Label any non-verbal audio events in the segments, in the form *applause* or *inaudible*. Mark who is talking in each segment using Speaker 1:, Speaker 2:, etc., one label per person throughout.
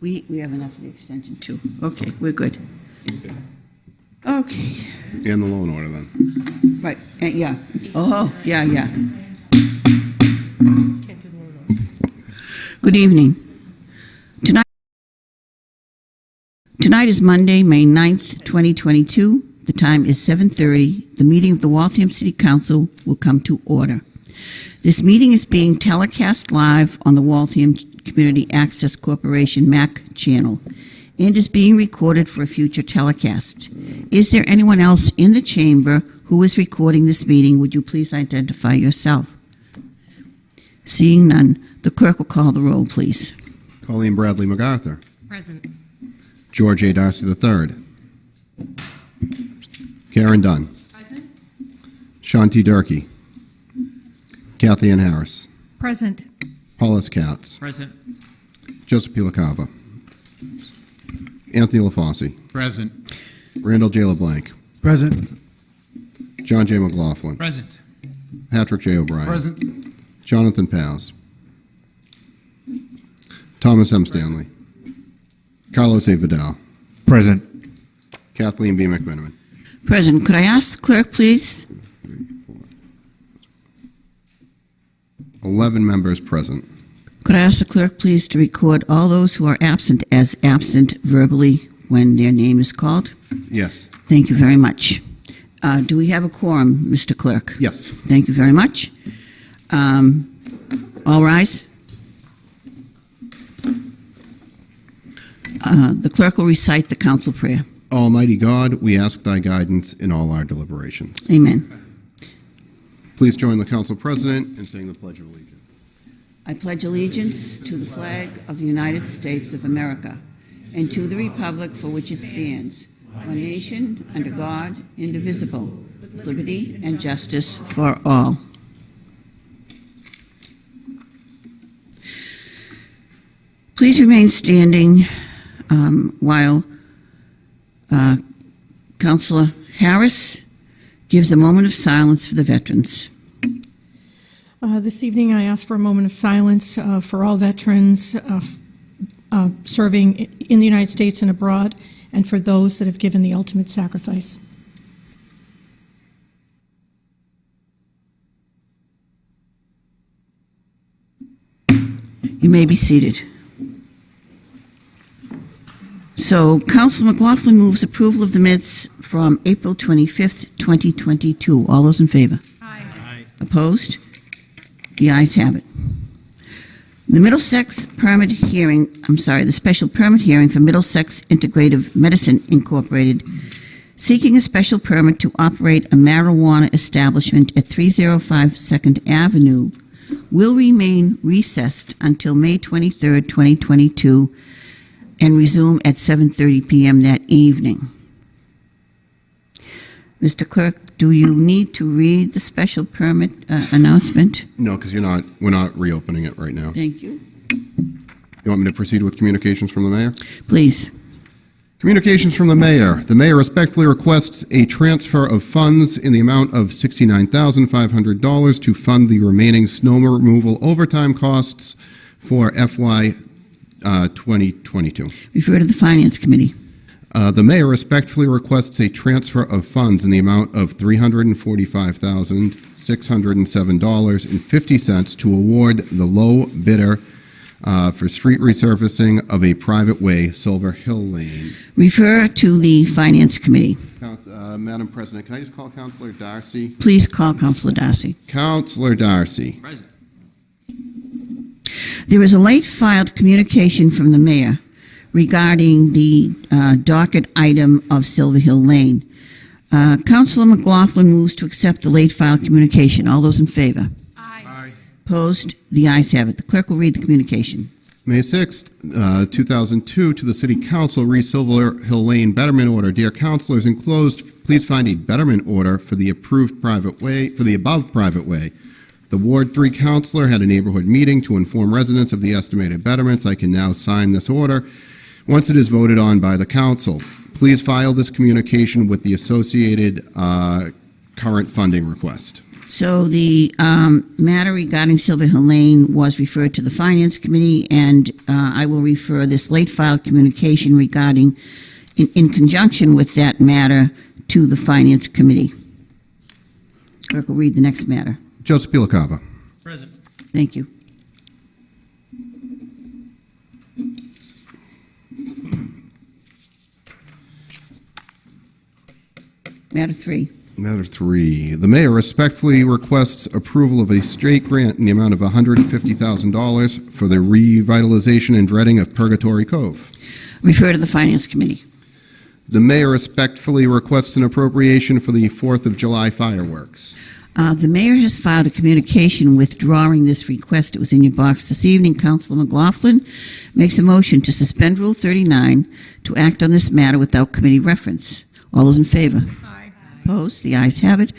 Speaker 1: We, we have enough of the extension too. Okay, we're good. Okay,
Speaker 2: And the loan order then.
Speaker 1: right, uh, yeah. Oh, yeah, yeah. Good evening. Tonight, tonight is Monday, May 9th, 2022. The time is 7:30. The meeting of the Waltham City Council will come to order. This meeting is being telecast live on the Waltham Community Access Corporation MAC channel and is being recorded for a future telecast. Is there anyone else in the chamber who is recording this meeting? Would you please identify yourself? Seeing none, the clerk will call the roll, please.
Speaker 2: Colleen Bradley MacArthur.
Speaker 3: Present.
Speaker 2: George A. Darcy III. Karen Dunn.
Speaker 3: Present.
Speaker 2: Sean T. Durkee. Kathy Ann Harris.
Speaker 3: Present.
Speaker 2: Paul S. Katz.
Speaker 4: Present.
Speaker 2: Joseph P. LaCava. Anthony LaFosse.
Speaker 4: Present.
Speaker 2: Randall J. LeBlanc.
Speaker 5: Present.
Speaker 2: John J. McLaughlin.
Speaker 4: Present.
Speaker 2: Patrick J. O'Brien.
Speaker 5: Present.
Speaker 2: Jonathan Paz. Thomas M. Stanley. Carlos A. Vidal.
Speaker 5: Present.
Speaker 2: Kathleen B. McMenamin.
Speaker 1: President, could I ask the clerk, please?
Speaker 2: 11 members present.
Speaker 1: Could I ask the clerk, please, to record all those who are absent as absent verbally when their name is called?
Speaker 2: Yes.
Speaker 1: Thank you very much. Uh, Do we have a quorum, Mr. Clerk?
Speaker 2: Yes.
Speaker 1: Thank you very much. Um, All rise. Uh, The clerk will recite the council prayer.
Speaker 2: Almighty God, we ask thy guidance in all our deliberations.
Speaker 1: Amen.
Speaker 2: Please join the council president in saying the Pledge of Allegiance.
Speaker 1: I pledge allegiance to the flag of the United States of America and to the republic for which it stands, one nation, under God, indivisible, with liberty and justice for all. Please remain standing um, while uh, Councilor Harris gives a moment of silence for the veterans.
Speaker 3: Uh, This evening, I ask for a moment of silence uh, for all veterans uh, uh, serving in the United States and abroad, and for those that have given the ultimate sacrifice.
Speaker 1: You may be seated. So, Council McLaughlin moves approval of the minutes from April 25th, 2022. All those in favor?
Speaker 4: Aye.
Speaker 1: Opposed? The ayes have it. The Middlesex permit hearing, I'm sorry, the special permit hearing for Middlesex Integrative Medicine Incorporated, seeking a special permit to operate a marijuana establishment at 305 Second Avenue, will remain recessed until May 23rd, 2022, and resume at 7:30 PM that evening. Mr. Clerk, do you need to read the special permit uh, announcement?
Speaker 2: No, because you're not, we're not reopening it right now.
Speaker 1: Thank you.
Speaker 2: You want me to proceed with communications from the mayor?
Speaker 1: Please.
Speaker 2: Communications from the mayor. The mayor respectfully requests a transfer of funds in the amount of $69,500 to fund the remaining snow removal overtime costs for FY 2022.
Speaker 1: Refer to the Finance Committee.
Speaker 2: Uh, The mayor respectfully requests a transfer of funds in the amount of $345,607.50 to award the low bidder uh, for street resurfacing of a private way, Silver Hill Lane.
Speaker 1: Refer to the Finance Committee.
Speaker 2: Uh, Madam President, can I just call Councilor Darcy?
Speaker 1: Please call Councilor Darcy.
Speaker 2: Councilor Darcy.
Speaker 4: Present.
Speaker 1: There is a late filed communication from the mayor regarding the uh, docket item of Silver Hill Lane. Uh, Councilor McLaughlin moves to accept the late filed communication. All those in favor?
Speaker 4: Aye.
Speaker 1: Opposed? The ayes have it. The clerk will read the communication.
Speaker 2: May 6th, uh, 2002, to the City Council, re Silver Hill Lane Betterment Order. Dear councilors, enclosed, please find a betterment order for the approved private way, for the above private way. The Ward 3 councilor had a neighborhood meeting to inform residents of the estimated betterments. I can now sign this order once it is voted on by the council. Please file this communication with the associated uh, current funding request.
Speaker 1: So the um, matter regarding Silver Hill Lane was referred to the Finance Committee, and uh, I will refer this late filed communication regarding, in in conjunction with that matter, to the Finance Committee. Clerk will read the next matter.
Speaker 2: Joseph P. LaCava.
Speaker 4: Present.
Speaker 1: Thank you. Matter three.
Speaker 2: Matter three, the mayor respectfully requests approval of a straight grant in the amount of $150,000 for the revitalization and dreading of Purgatory Cove.
Speaker 1: Refer to the Finance Committee.
Speaker 2: The mayor respectfully requests an appropriation for the Fourth of July fireworks.
Speaker 1: Uh, The mayor has filed a communication withdrawing this request. It was in your box this evening. Councilor McLaughlin makes a motion to suspend Rule 39 to act on this matter without committee reference. All those in favor?
Speaker 3: Aye.
Speaker 1: Opposed? The ayes have it.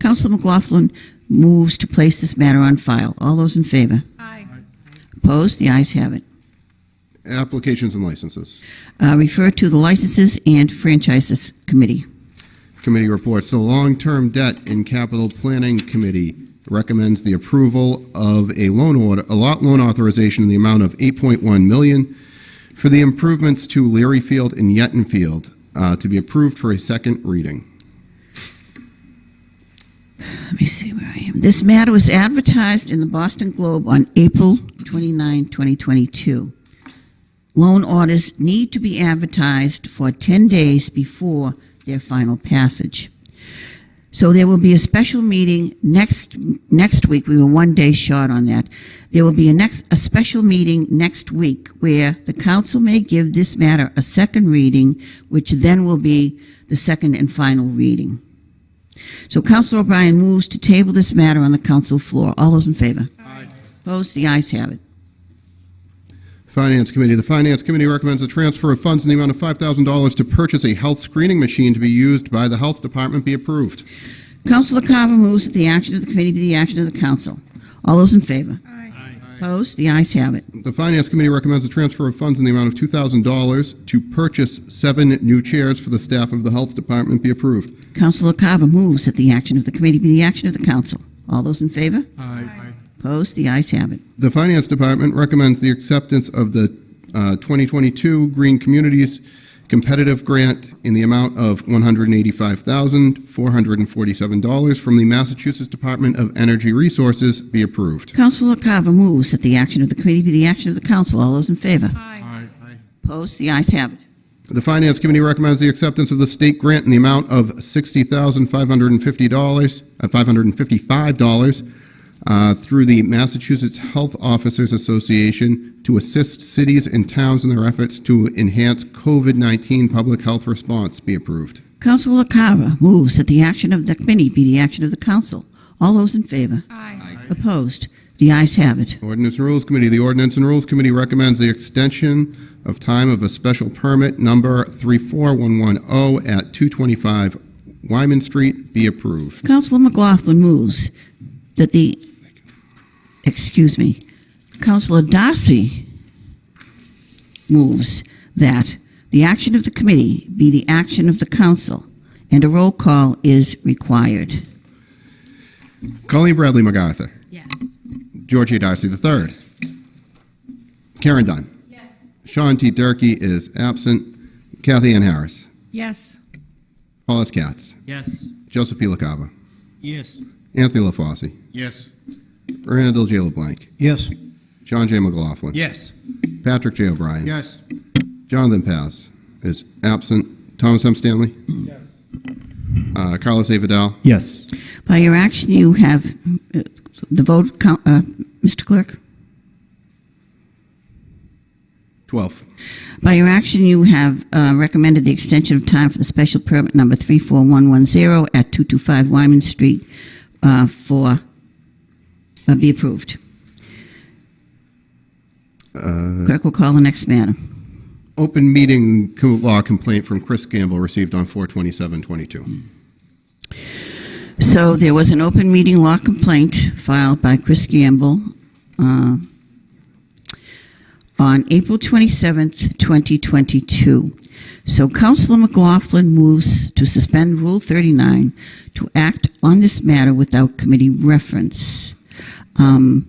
Speaker 1: Councilor McLaughlin moves to place this matter on file. All those in favor?
Speaker 3: Aye.
Speaker 1: Opposed? The ayes have it.
Speaker 2: Applications and licenses.
Speaker 1: Uh, Refer to the Licenses and Franchises Committee.
Speaker 2: Committee reports, the Long-Term Debt and Capital Planning Committee recommends the approval of a loan order, a lot loan authorization in the amount of 8.1 million for the improvements to Leary Field and Yetton Field uh, to be approved for a second reading.
Speaker 1: Let me see where I am. This matter was advertised in the Boston Globe on April 29, 2022. Loan orders need to be advertised for 10 days before their final passage. So there will be a special meeting next, next week. We were one day short on that. There will be a next, a special meeting next week where the council may give this matter a second reading, which then will be the second and final reading. So Councilor O'Brien moves to table this matter on the council floor. All those in favor? Aye. Opposed? The ayes have it.
Speaker 2: Finance Committee, the Finance Committee recommends a transfer of funds in the amount of $5,000 to purchase a health screening machine to be used by the Health Department be approved.
Speaker 1: Councilor Carver moves that the action of the committee be the action of the council. All those in favor?
Speaker 3: Aye.
Speaker 1: Opposed? The ayes have it.
Speaker 2: The Finance Committee recommends a transfer of funds in the amount of $2,000 to purchase seven new chairs for the staff of the Health Department be approved.
Speaker 1: Councilor Carver moves that the action of the committee be the action of the council. All those in favor?
Speaker 4: Aye.
Speaker 1: Opposed? The ayes have it.
Speaker 2: The Finance Department recommends the acceptance of the uh, 2022 Green Communities Competitive Grant in the amount of $185,447 from the Massachusetts Department of Energy Resources be approved.
Speaker 1: Councilor Carver moves that the action of the committee be the action of the council. All those in favor?
Speaker 3: Aye.
Speaker 1: Opposed? The ayes have it.
Speaker 2: The Finance Committee recommends the acceptance of the state grant in the amount of $60,550, uh, $555 uh, through the Massachusetts Health Officers Association to assist cities and towns in their efforts to enhance COVID-19 public health response be approved.
Speaker 1: Councilor Carver moves that the action of the committee be the action of the council. All those in favor?
Speaker 3: Aye.
Speaker 1: Opposed? The ayes have it.
Speaker 2: Ordinance and Rules Committee, the Ordinance and Rules Committee recommends the extension of time of a special permit number 34110 at 225 Wyman Street be approved.
Speaker 1: Councilor McLaughlin moves that the, excuse me, Councilor Darcy moves that the action of the committee be the action of the council, and a roll call is required.
Speaker 2: Colleen Bradley MacArthur.
Speaker 3: Yes.
Speaker 2: George A. Darcy III. Karen Dunn.
Speaker 3: Yes.
Speaker 2: Sean T. Durkee is absent. Kathy Ann Harris.
Speaker 3: Yes.
Speaker 2: Paul S. Katz.
Speaker 4: Yes.
Speaker 2: Joseph P. LaCava.
Speaker 4: Yes.
Speaker 2: Anthony LaFosse.
Speaker 4: Yes.
Speaker 2: Randall J. LeBlanc.
Speaker 4: Yes.
Speaker 2: John J. McLaughlin.
Speaker 4: Yes.
Speaker 2: Patrick J. O'Brien.
Speaker 4: Yes.
Speaker 2: Jonathan Paz is absent. Thomas M. Stanley.
Speaker 4: Yes.
Speaker 2: Uh, Carlos A. Vidal.
Speaker 4: Yes.
Speaker 1: By your action, you have uh, the vote, count- uh, Mr. Clerk?
Speaker 2: 12.
Speaker 1: By your action, you have uh, recommended the extension of time for the special permit number 34110 at 225 Wyman Street uh, for, uh, be approved. Clerk will call the next matter.
Speaker 2: Open meeting co- law complaint from Chris Gamble received on 42722.
Speaker 1: So there was an open meeting law complaint filed by Chris Gamble uh, on April 27th, 2022. So Councilor McLaughlin moves to suspend Rule 39 to act on this matter without committee reference. Um,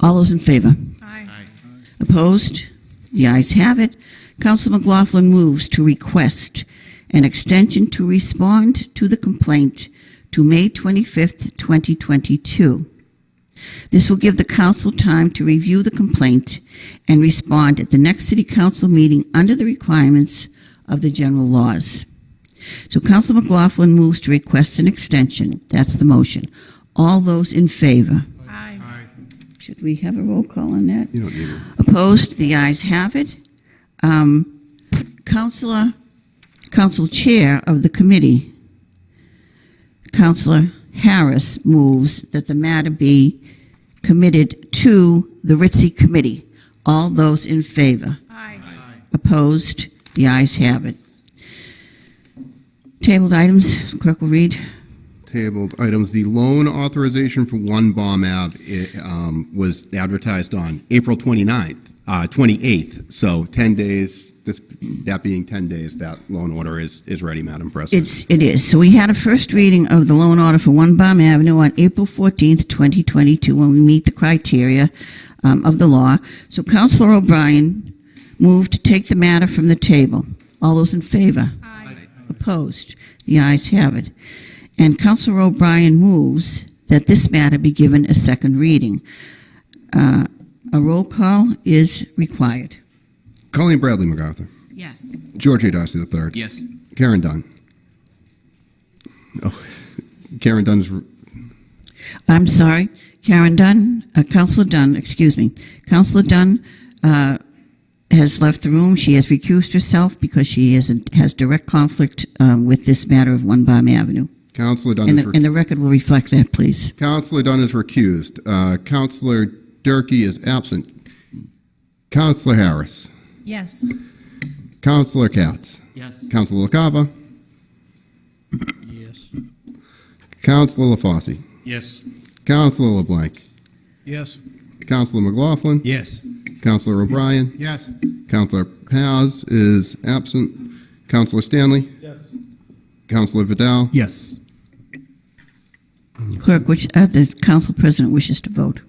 Speaker 1: All those in favor?
Speaker 3: Aye.
Speaker 1: Opposed? The ayes have it. Council McLaughlin moves to request an extension to respond to the complaint to May 25th, 2022. This will give the council time to review the complaint and respond at the next city council meeting under the requirements of the general laws. So Council McLaughlin moves to request an extension. That's the motion. All those in favor?
Speaker 3: Aye.
Speaker 1: Should we have a roll call on that?
Speaker 2: You don't need it.
Speaker 1: Opposed? The ayes have it. Um, Counselor, Council Chair of the committee, Councilor Harris moves that the matter be committed to the Ritzy Committee. All those in favor?
Speaker 3: Aye.
Speaker 1: Opposed? The ayes have it. Tabled items, clerk will read.
Speaker 2: Tabled items, the loan authorization for One Bomb Ave it, um, was advertised on April 29th, uh, 28th. So 10 days, this, that being 10 days, that loan order is, is ready, Madam President.
Speaker 1: It's, it is. So we had a first reading of the loan order for One Bomb Avenue on April 14th, 2022, when we meet the criteria um, of the law. So Counselor O'Brien moved to take the matter from the table. All those in favor?
Speaker 3: Aye.
Speaker 1: Opposed? The ayes have it. And Counselor O'Brien moves that this matter be given a second reading. Uh, A roll call is required.
Speaker 2: Colleen Bradley MacArthur.
Speaker 3: Yes.
Speaker 2: George A. Darcy III.
Speaker 4: Yes.
Speaker 2: Karen Dunn. Oh, Karen Dunn's,
Speaker 1: I'm sorry, Karen Dunn, uh, Counselor Dunn, excuse me. Counselor Dunn uh, has left the room. She has recused herself because she is, has direct conflict um, with this matter of One Bomb Avenue.
Speaker 2: Counselor Dunn
Speaker 1: And the,
Speaker 2: rec-
Speaker 1: and the record will reflect that, please.
Speaker 2: Counselor Dunn is recused. Uh, Counselor Durkee is absent. Counselor Harris.
Speaker 3: Yes.
Speaker 2: Counselor Katz.
Speaker 4: Yes.
Speaker 2: Counselor LaCava.
Speaker 4: Yes.
Speaker 2: Counselor LaFosse.
Speaker 4: Yes.
Speaker 2: Counselor LeBlanc.
Speaker 4: Yes.
Speaker 2: Counselor McLaughlin.
Speaker 4: Yes.
Speaker 2: Counselor O'Brien.
Speaker 4: Yes.
Speaker 2: Counselor Paz is absent. Counselor Stanley.
Speaker 4: Yes.
Speaker 2: Counselor Vidal.
Speaker 4: Yes.
Speaker 1: Clerk, which, uh, the council president wishes to vote.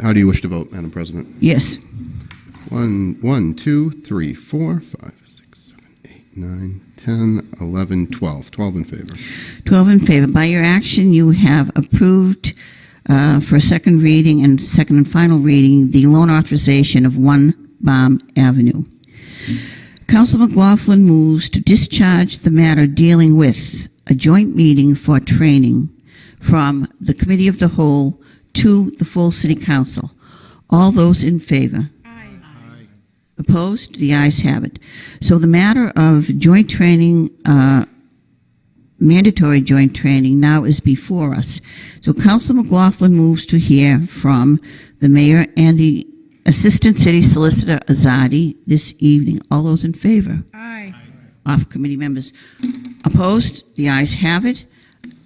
Speaker 2: How do you wish to vote, Madam President?
Speaker 1: Yes.
Speaker 2: One, one, two, three, four, five, six, seven, eight, nine, ten, eleven, twelve. Twelve in favor.
Speaker 1: 12 in favor. By your action, you have approved uh, for a second reading and second and final reading the loan authorization of One Bomb Avenue. Council McLaughlin moves to discharge the matter dealing with a joint meeting for training from the Committee of the Whole to the full City Council. All those in favor?
Speaker 3: Aye.
Speaker 1: Opposed? The ayes have it. So the matter of joint training, uh, mandatory joint training now is before us. So Council McLaughlin moves to hear from the mayor and the Assistant City Solicitor Azadi this evening. All those in favor?
Speaker 3: Aye.
Speaker 1: Off committee members. Opposed? The ayes have it.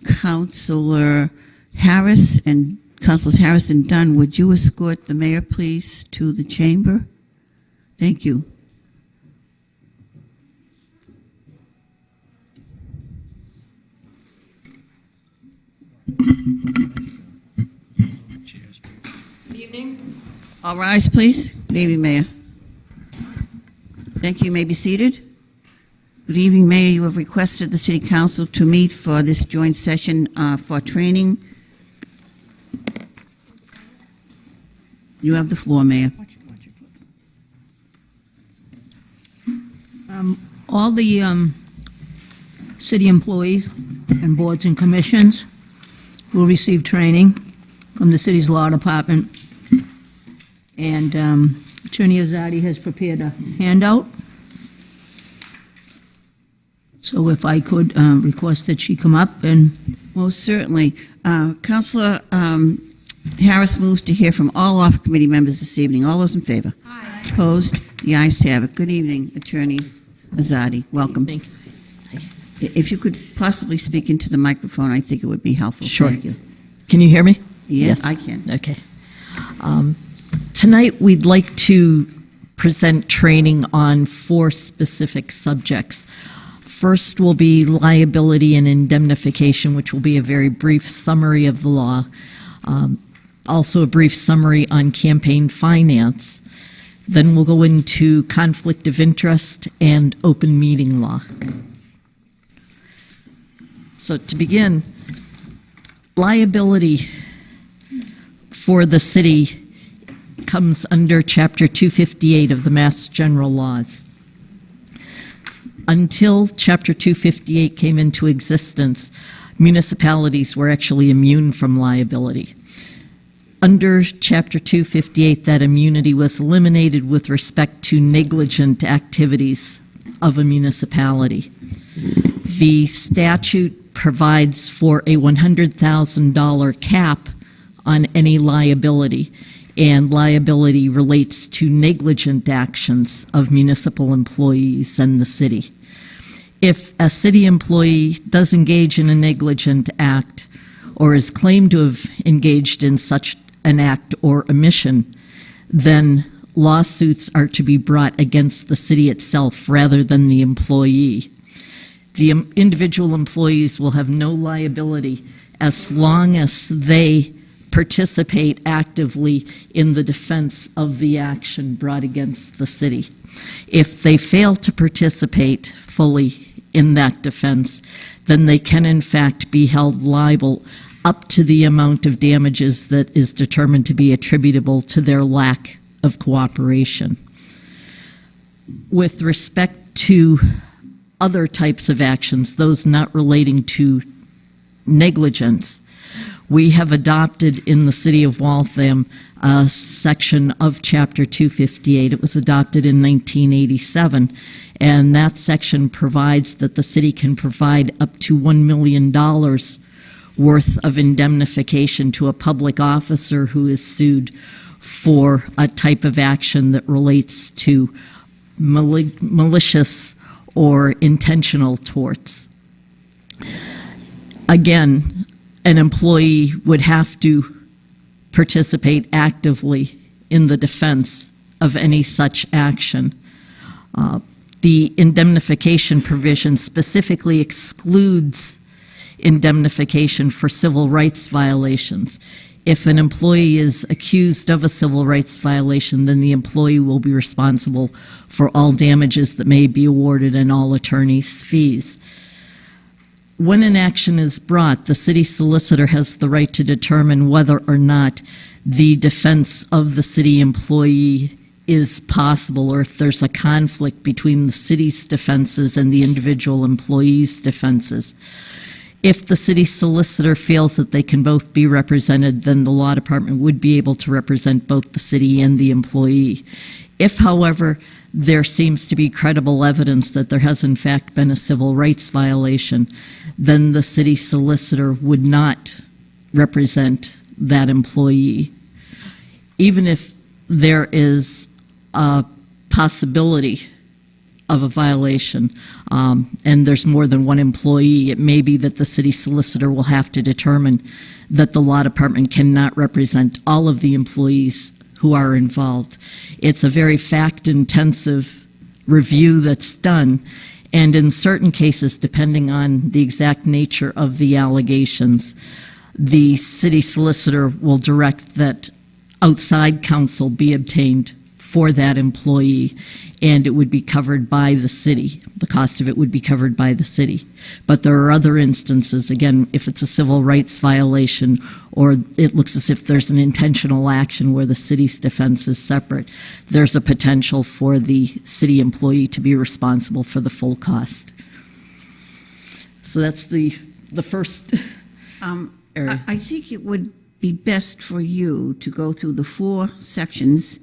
Speaker 1: Councilor Harris and Councilors Harris and Dunn, would you escort the mayor, please, to the chamber? Thank you.
Speaker 5: Good evening.
Speaker 1: All rise, please. Good evening, Mayor. Thank you. You may be seated. Good evening, Mayor. You have requested the City Council to meet for this joint session uh, for training. You have the floor, Mayor.
Speaker 5: All the um, city employees and boards and commissions will receive training from the city's law department. And um, Attorney Azadi has prepared a handout. So if I could um, request that she come up and
Speaker 1: Most certainly. Uh, Councilor um, Harris moves to hear from all off-committee members this evening. All those in favor?
Speaker 3: Aye.
Speaker 1: Opposed? The ayes have it. Good evening, Attorney Azadi. Welcome.
Speaker 5: Thank you.
Speaker 1: If you could possibly speak into the microphone, I think it would be helpful.
Speaker 6: Sure.
Speaker 1: Thank you.
Speaker 6: Can you hear me?
Speaker 1: Yes, I can.
Speaker 6: Okay. Um,
Speaker 4: tonight we'd like to present training on four specific subjects. First will be liability and indemnification, which will be a very brief summary of the law. Um, also, a brief summary on campaign finance. Then we'll go into conflict of interest and open meeting law. So, to begin, liability for the city comes under Chapter 258 of the Mass General Laws. Until Chapter 258 came into existence, municipalities were actually immune from liability. Under Chapter 258, that immunity was eliminated with respect to negligent activities of a municipality. The statute provides for a $100,000 cap on any liability, and liability relates to negligent actions of municipal employees and the city. If a city employee does engage in a negligent act or is claimed to have engaged in such an act or omission, then lawsuits are to be brought against the city itself rather than the employee. The individual employees will have no liability as long as they participate actively in the defense of the action brought against the city. If they fail to participate fully in that defense, then they can in fact be held liable up to the amount of damages that is determined to be attributable to their lack of cooperation. With respect to other types of actions, those not relating to negligence, we have adopted in the city of Waltham a section of Chapter 258. It was adopted in 1987, and that section provides that the city can provide up to $1 million worth of indemnification to a public officer who is sued for a type of action that relates to mali- malicious or intentional torts. Again, an employee would have to participate actively in the defense of any such action. Uh, the indemnification provision specifically excludes indemnification for civil rights violations. If an employee is accused of a civil rights violation, then the employee will be responsible for all damages that may be awarded and all attorney's fees. When an action is brought, the city solicitor has the right to determine whether or not the defense of the city employee is possible or if there's a conflict between the city's defenses and the individual employee's defenses. If the city solicitor feels that they can both be represented, then the law department would be able to represent both the city and the employee. If, however, there seems to be credible evidence that there has in fact been a civil rights violation, then the city solicitor would not represent that employee. Even if there is a possibility of a violation um, and there's more than one employee, it may be that the city solicitor will have to determine that the law department cannot represent all of the employees who are involved. It's a very fact intensive review that's done. And in certain cases, depending on the exact nature of the allegations, the city solicitor will direct that outside counsel be obtained for that employee, and it would be covered by the city. The cost of it would be covered by the city. But there are other instances, again, if it's a civil rights violation or it looks as if there's an intentional action where the city's defense is separate, there's a potential for the city employee to be responsible for the full cost. So that's the, the first *laughs*
Speaker 1: Um,
Speaker 4: area.
Speaker 1: I I think it would be best for you to go through the four sections,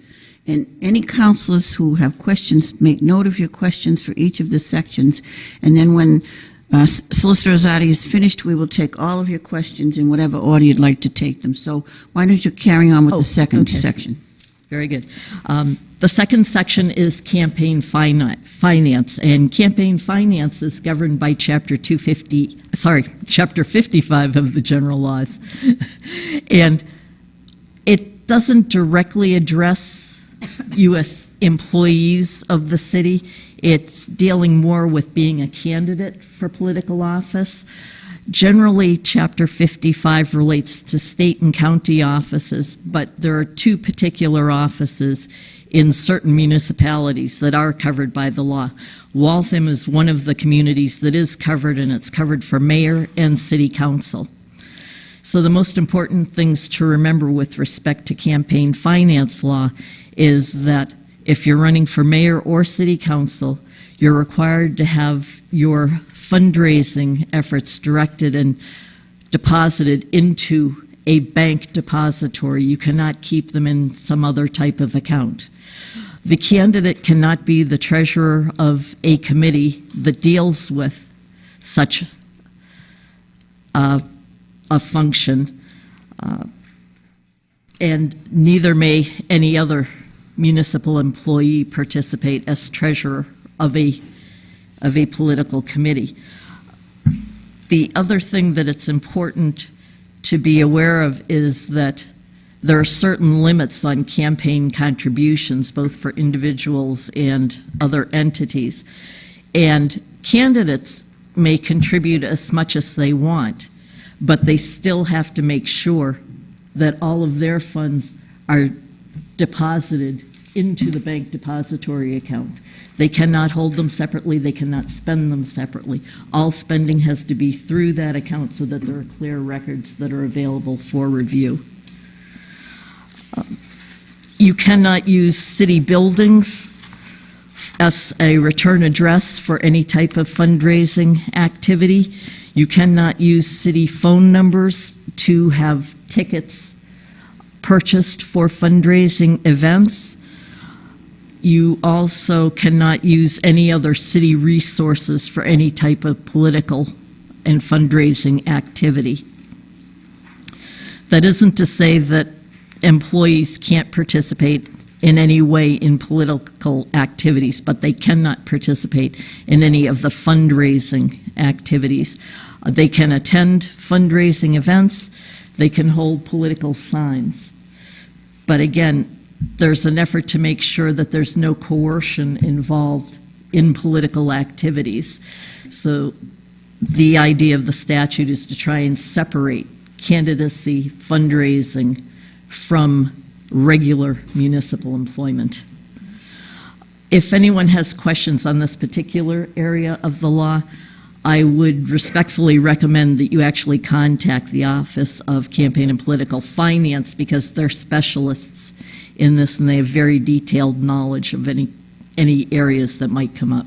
Speaker 1: and any counselors who have questions, make note of your questions for each of the sections, and then when uh, Solicitor Azadi is finished, we will take all of your questions in whatever order you'd like to take them. So why don't you carry on with
Speaker 4: Oh,
Speaker 1: the second
Speaker 4: okay.
Speaker 1: section?
Speaker 4: Very good. Um, The second section is campaign fina- finance, and campaign finance is governed by Chapter 250, sorry, Chapter 55 of the general laws. *laughs* And it doesn't directly address U.S. employees of the city. It's dealing more with being a candidate for political office. Generally, Chapter 55 relates to state and county offices, but there are two particular offices in certain municipalities that are covered by the law. Waltham is one of the communities that is covered, and it's covered for mayor and city council. So the most important things to remember with respect to campaign finance law is that if you're running for mayor or city council, you're required to have your fundraising efforts directed and deposited into a bank depository. You cannot keep them in some other type of account. The candidate cannot be the treasurer of a committee that deals with such uh, a function, uh, and neither may any other municipal employee participate as treasurer of a, of a political committee. The other thing that it's important to be aware of is that there are certain limits on campaign contributions, both for individuals and other entities. And candidates may contribute as much as they want, but they still have to make sure that all of their funds are deposited into the bank depository account. They cannot hold them separately, they cannot spend them separately. All spending has to be through that account so that there are clear records that are available for review. Um, You cannot use city buildings as a return address for any type of fundraising activity. You cannot use city phone numbers to have tickets purchased for fundraising events. You also cannot use any other city resources for any type of political and fundraising activity. That isn't to say that employees can't participate in any way in political activities, but they cannot participate in any of the fundraising activities. They can attend fundraising events, they can hold political signs. But again, there's an effort to make sure that there's no coercion involved in political activities. So the idea of the statute is to try and separate candidacy, fundraising from regular municipal employment. If anyone has questions on this particular area of the law, I would respectfully recommend that you actually contact the Office of Campaign and Political Finance because they're specialists in this and they have very detailed knowledge of any, any areas that might come up.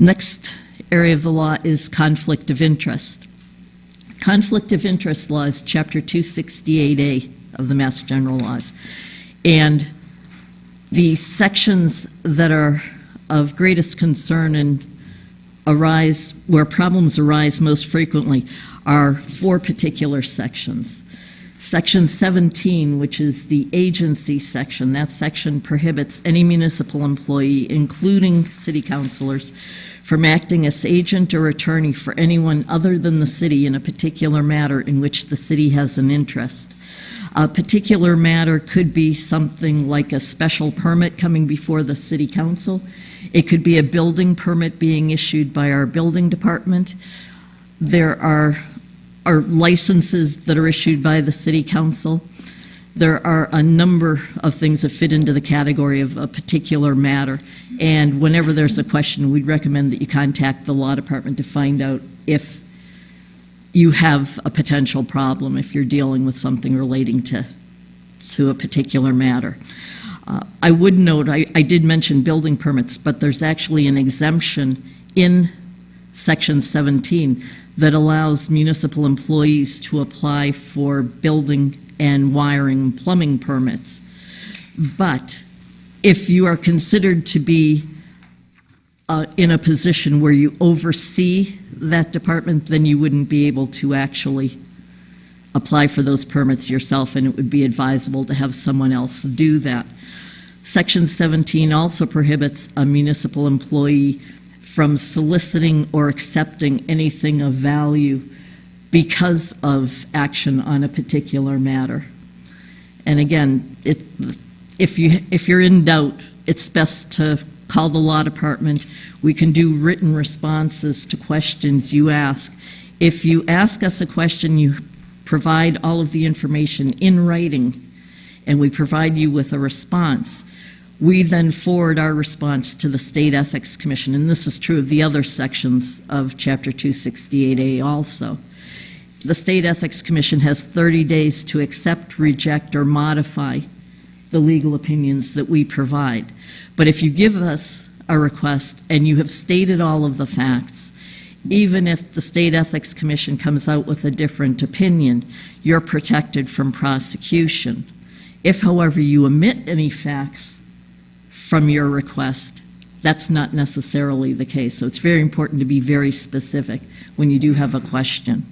Speaker 4: Next area of the law is conflict of interest. Conflict of interest law is Chapter 268A of the Mass General Laws. And the sections that are of greatest concern and arise, where problems arise most frequently, are four particular sections. Section 17, which is the agency section, that section prohibits any municipal employee, including city councilors, from acting as agent or attorney for anyone other than the city in a particular matter in which the city has an interest. A particular matter could be something like a special permit coming before the city council. It could be a building permit being issued by our building department. There are, are licenses that are issued by the city council. There are a number of things that fit into the category of a particular matter. And whenever there's a question, we'd recommend that you contact the law department to find out if you have a potential problem, if you're dealing with something relating to, to a particular matter. I would note, I, I did mention building permits, but there's actually an exemption in Section 17 that allows municipal employees to apply for building and wiring and plumbing permits. But if you are considered to be uh, in a position where you oversee that department, then you wouldn't be able to actually apply for those permits yourself, and it would be advisable to have someone else do that. Section 17 also prohibits a municipal employee from soliciting or accepting anything of value because of action on a particular matter. And again, it, if you, if you're in doubt, it's best to call the law department. We can do written responses to questions you ask. If you ask us a question, you provide all of the information in writing, and we provide you with a response. We then forward our response to the State Ethics Commission, and this is true of the other sections of Chapter 268A also. The State Ethics Commission has 30 days to accept, reject, or modify the legal opinions that we provide. But if you give us a request and you have stated all of the facts, even if the State Ethics Commission comes out with a different opinion, you're protected from prosecution. If, however, you omit any facts from your request, that's not necessarily the case. So it's very important to be very specific when you do have a question.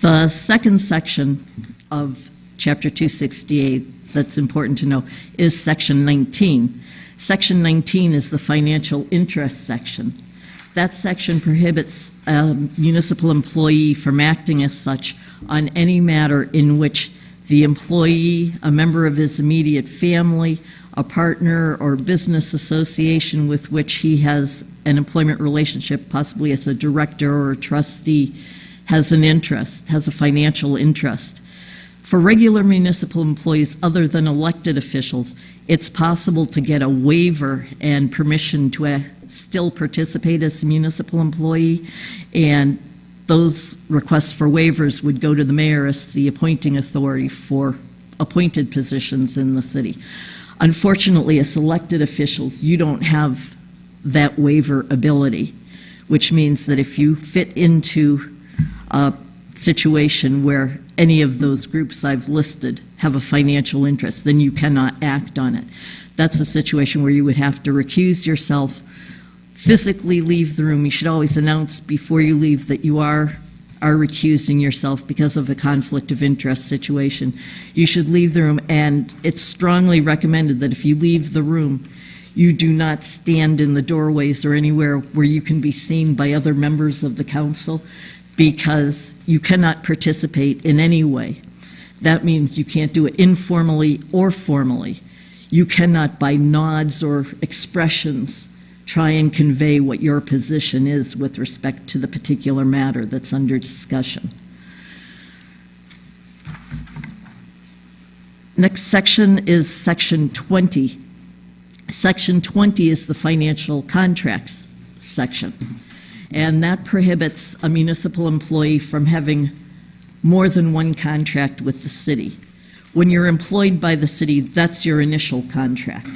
Speaker 4: The second section of Chapter 268 that's important to know is Section 19. Section 19 is the financial interest section. That section prohibits a municipal employee from acting as such on any matter in which the employee, a member of his immediate family, a partner or business association with which he has an employment relationship, possibly as a director or a trustee, has an interest, has a financial interest. For regular municipal employees other than elected officials, it's possible to get a waiver and permission to uh, still participate as a municipal employee, and those requests for waivers would go to the mayor as the appointing authority for appointed positions in the city. Unfortunately, as elected officials, you don't have that waiver ability, which means that if you fit into a situation where any of those groups I've listed have a financial interest, then you cannot act on it. That's a situation where you would have to recuse yourself, physically leave the room. You should always announce before you leave that you are are recusing yourself because of a conflict of interest situation. You should leave the room, and it's strongly recommended that if you leave the room, you do not stand in the doorways or anywhere where you can be seen by other members of the council because you cannot participate in any way. That means you can't do it informally or formally. You cannot, by nods or expressions, try and convey what your position is with respect to the particular matter that's under discussion. Next section is section 20. Section 20 is the financial contracts section, and that prohibits a municipal employee from having more than one contract with the city. When you're employed by the city, that's your initial contract.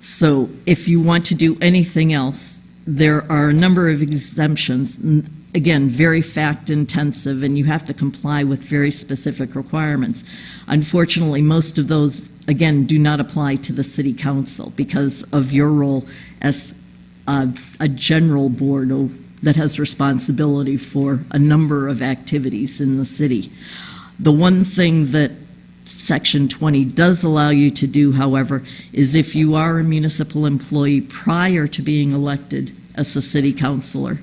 Speaker 4: So if you want to do anything else, there are a number of exemptions. Again, very fact intensive, and you have to comply with very specific requirements. Unfortunately, most of those, again, do not apply to the city council because of your role as a, a general board that has responsibility for a number of activities in the city. The one thing that Section 20 does allow you to do, however, is if you are a municipal employee prior to being elected as a city councilor,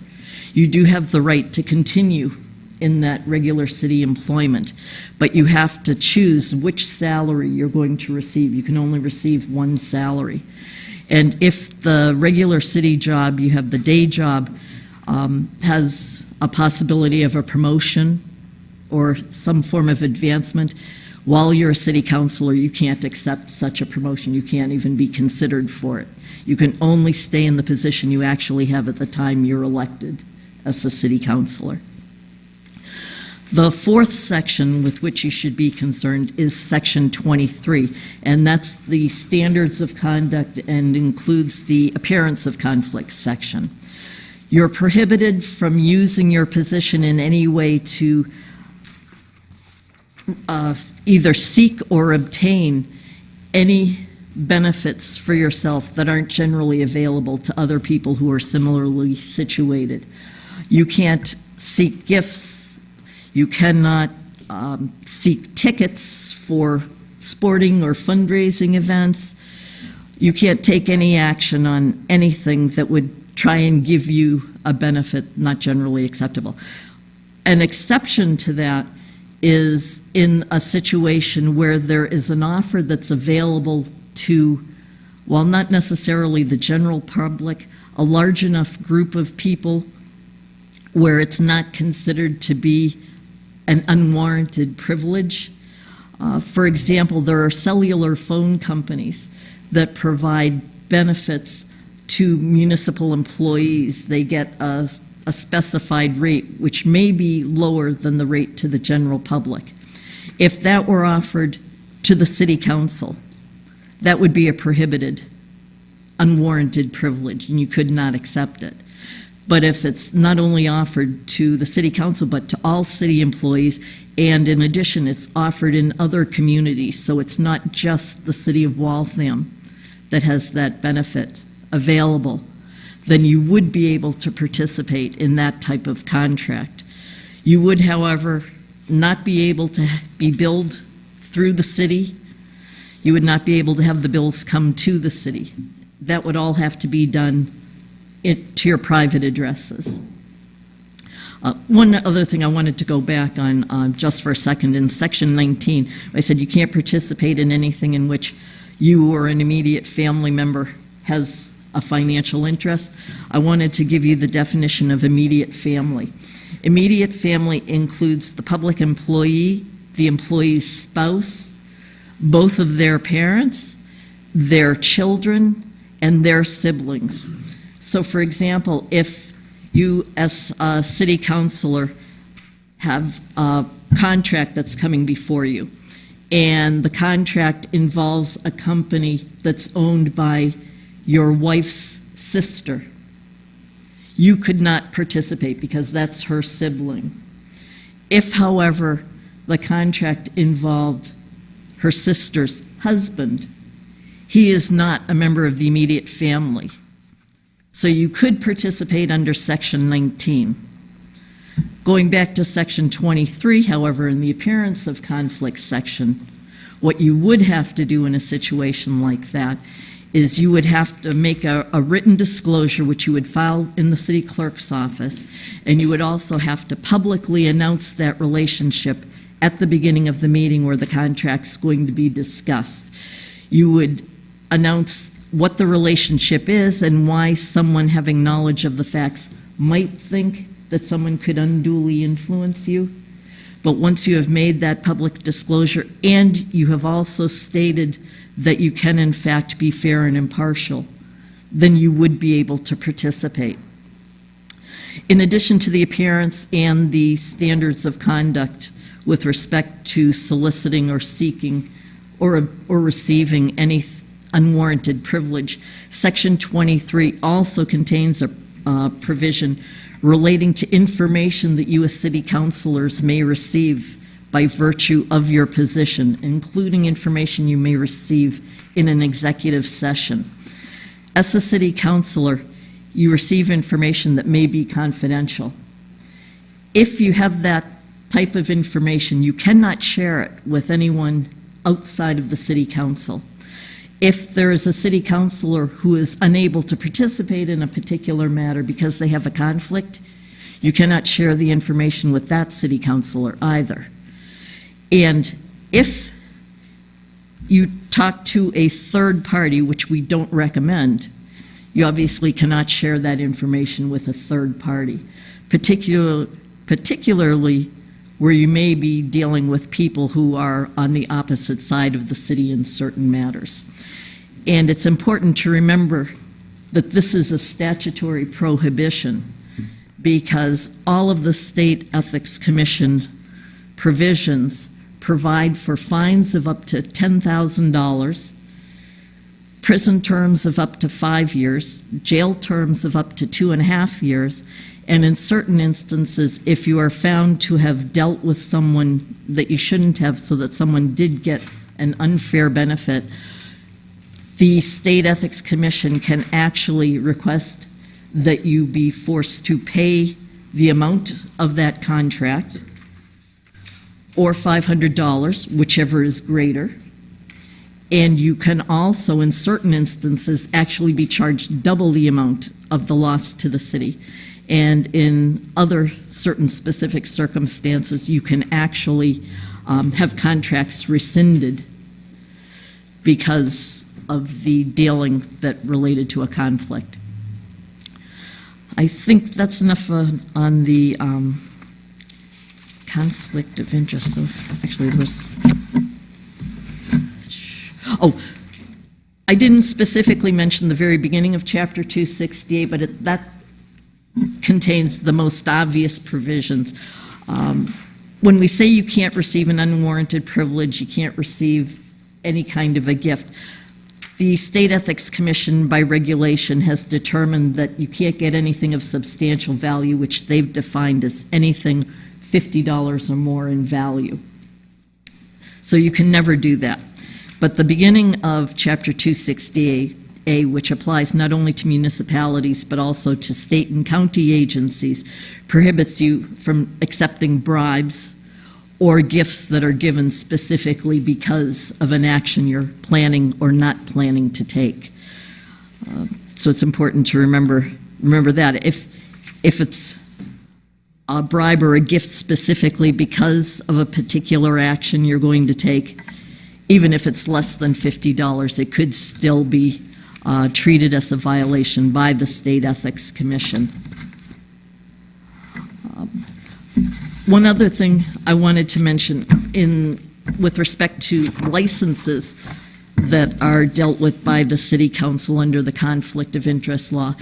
Speaker 4: you do have the right to continue in that regular city employment, but you have to choose which salary you're going to receive. You can only receive one salary. And if the regular city job, you have the day job, um, has a possibility of a promotion or some form of advancement, while you're a city councilor, you can't accept such a promotion. You can't even be considered for it. You can only stay in the position you actually have at the time you're elected as a city councilor. The fourth section with which you should be concerned is section 23, and that's the standards of conduct and includes the appearance of conflict section. You're prohibited from using your position in any way to uh, either seek or obtain any benefits for yourself that aren't generally available to other people who are similarly situated. You can't seek gifts. You cannot um, seek tickets for sporting or fundraising events. You can't take any action on anything that would try and give you a benefit not generally acceptable. An exception to that is in a situation where there is an offer that's available to, while not necessarily the general public, a large enough group of people where it's not considered to be an unwarranted privilege. Uh, for example, there are cellular phone companies that provide benefits to municipal employees. They get a, a specified rate, which may be lower than the rate to the general public. If that were offered to the city council, that would be a prohibited, unwarranted privilege, and you could not accept it. But if it's not only offered to the city council, but to all city employees, and in addition, it's offered in other communities, so it's not just the city of Waltham that has that benefit available, then you would be able to participate in that type of contract. You would, however, not be able to be billed through the city. You would not be able to have the bills come to the city. That would all have to be done it, to your private addresses. Uh, one other thing I wanted to go back on uh, just for a second. In section 19, I said you can't participate in anything in which you or an immediate family member has a financial interest. I wanted to give you the definition of immediate family. Immediate family includes the public employee, the employee's spouse, both of their parents, their children, and their siblings. So, for example, if you, as a city councilor, have a contract that's coming before you, and the contract involves a company that's owned by your wife's sister, you could not participate because that's her sibling. If, however, the contract involved her sister's husband, he is not a member of the immediate family. So you could participate under Section 19. Going back to Section 23, however, in the appearance of conflict section, what you would have to do in a situation like that is you would have to make a, a, written disclosure, which you would file in the city clerk's office, and you would also have to publicly announce that relationship at the beginning of the meeting where the contract's going to be discussed. You would announce what the relationship is and why someone having knowledge of the facts might think that someone could unduly influence you. But once you have made that public disclosure and you have also stated that you can, in fact, be fair and impartial, then you would be able to participate. In addition to the appearance and the standards of conduct with respect to soliciting or seeking or, or receiving any unwarranted privilege, Section 23 also contains a uh, provision relating to information that as city councilors may receive by virtue of your position, including information you may receive in an executive session. As a city councilor, you receive information that may be confidential. If you have that type of information, you cannot share it with anyone outside of the city council. If there is a city councilor who is unable to participate in a particular matter because they have a conflict, you cannot share the information with that city councilor either. And if you talk to a third party, which we don't recommend, you obviously cannot share that information with a third party, particular, particularly where you may be dealing with people who are on the opposite side of the city in certain matters. And it's important to remember that this is a statutory prohibition because all of the State Ethics Commission provisions provide for fines of up to $10,000, prison terms of up to five years, jail terms of up to two and a half years, and in certain instances, if you are found to have dealt with someone that you shouldn't have so that someone did get an unfair benefit, the State Ethics Commission can actually request that you be forced to pay the amount of that contract or $500, whichever is greater. And you can also, in certain instances, actually be charged double the amount of the loss to the city. And in other certain specific circumstances, you can actually um, have contracts rescinded because of the dealing that related to a conflict. I think that's enough uh, on the um, conflict of interest. Actually, there was. Oh, I didn't specifically mention the very beginning of Chapter 268, but it, that contains the most obvious provisions. Um, when we say you can't receive an unwarranted privilege, you can't receive any kind of a gift, the State Ethics Commission, by regulation, has determined that you can't get anything of substantial value, which they've defined as anything $50 or more in value. So you can never do that. But the beginning of Chapter 268A, which applies not only to municipalities but also to state and county agencies, prohibits you from accepting bribes or gifts that are given specifically because of an action you're planning or not planning to take. Uh, So it's important to remember, remember that. If, if it's a bribe or a gift specifically because of a particular action you're going to take, even if it's less than $50, it could still be uh, treated as a violation by the State Ethics Commission. Um, One other thing I wanted to mention in, with respect to licenses that are dealt with by the city council under the conflict of interest law,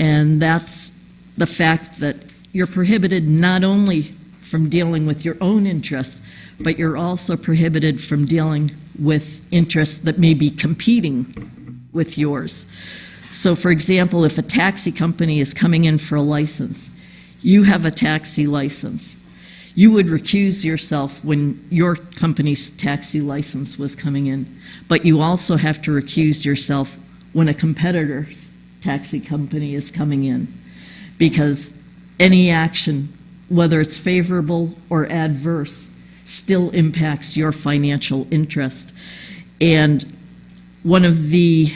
Speaker 4: and that's the fact that you're prohibited not only from dealing with your own interests, but you're also prohibited from dealing with interests that may be competing with yours. So, for example, if a taxi company is coming in for a license, you have a taxi license. You would recuse yourself when your company's taxi license was coming in, but you also have to recuse yourself when a competitor's taxi company is coming in, because any action, whether it's favorable or adverse, still impacts your financial interest. And one of the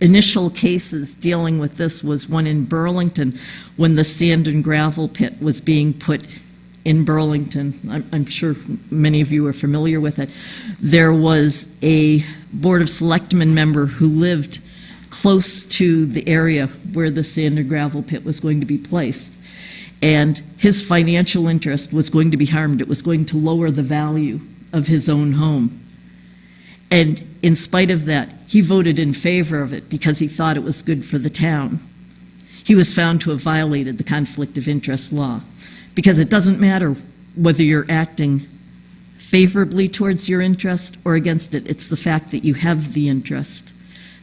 Speaker 4: initial cases dealing with this was one in Burlington when the sand and gravel pit was being put in Burlington. I'm, I'm sure many of you are familiar with it. There was a Board of Selectmen member who lived close to the area where the sand and gravel pit was going to be placed. And his financial interest was going to be harmed. It was going to lower the value of his own home. And in spite of that, he voted in favor of it because he thought it was good for the town. He was found to have violated the conflict of interest law because it doesn't matter whether you're acting favorably towards your interest or against it. It's the fact that you have the interest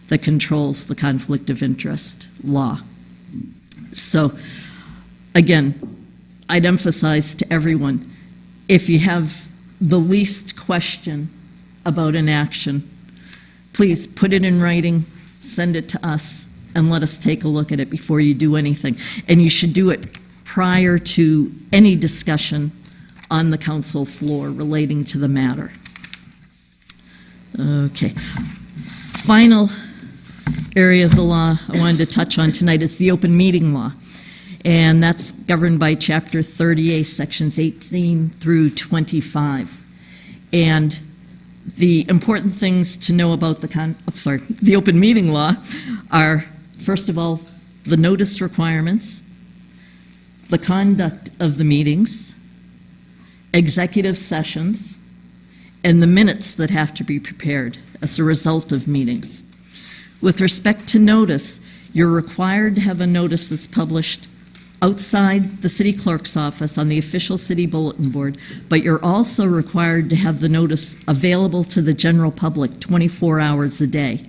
Speaker 4: that controls the conflict of interest law. So, again, I'd emphasize to everyone if you have the least question about an action, please put it in writing, send it to us, and let us take a look at it before you do anything. And you should do it prior to any discussion on the council floor relating to the matter. Okay. Final area of the law I wanted to touch on tonight is the open meeting law. And that's governed by Chapter 38, Sections 18 through 25. And the important things to know about the con, oh, sorry, the open meeting law are, first of all, the notice requirements, the conduct of the meetings, executive sessions, and the minutes that have to be prepared as a result of meetings. With respect to notice, you're required to have a notice that's published outside the city clerk's office on the official city bulletin board, but you're also required to have the notice available to the general public 24 hours a day.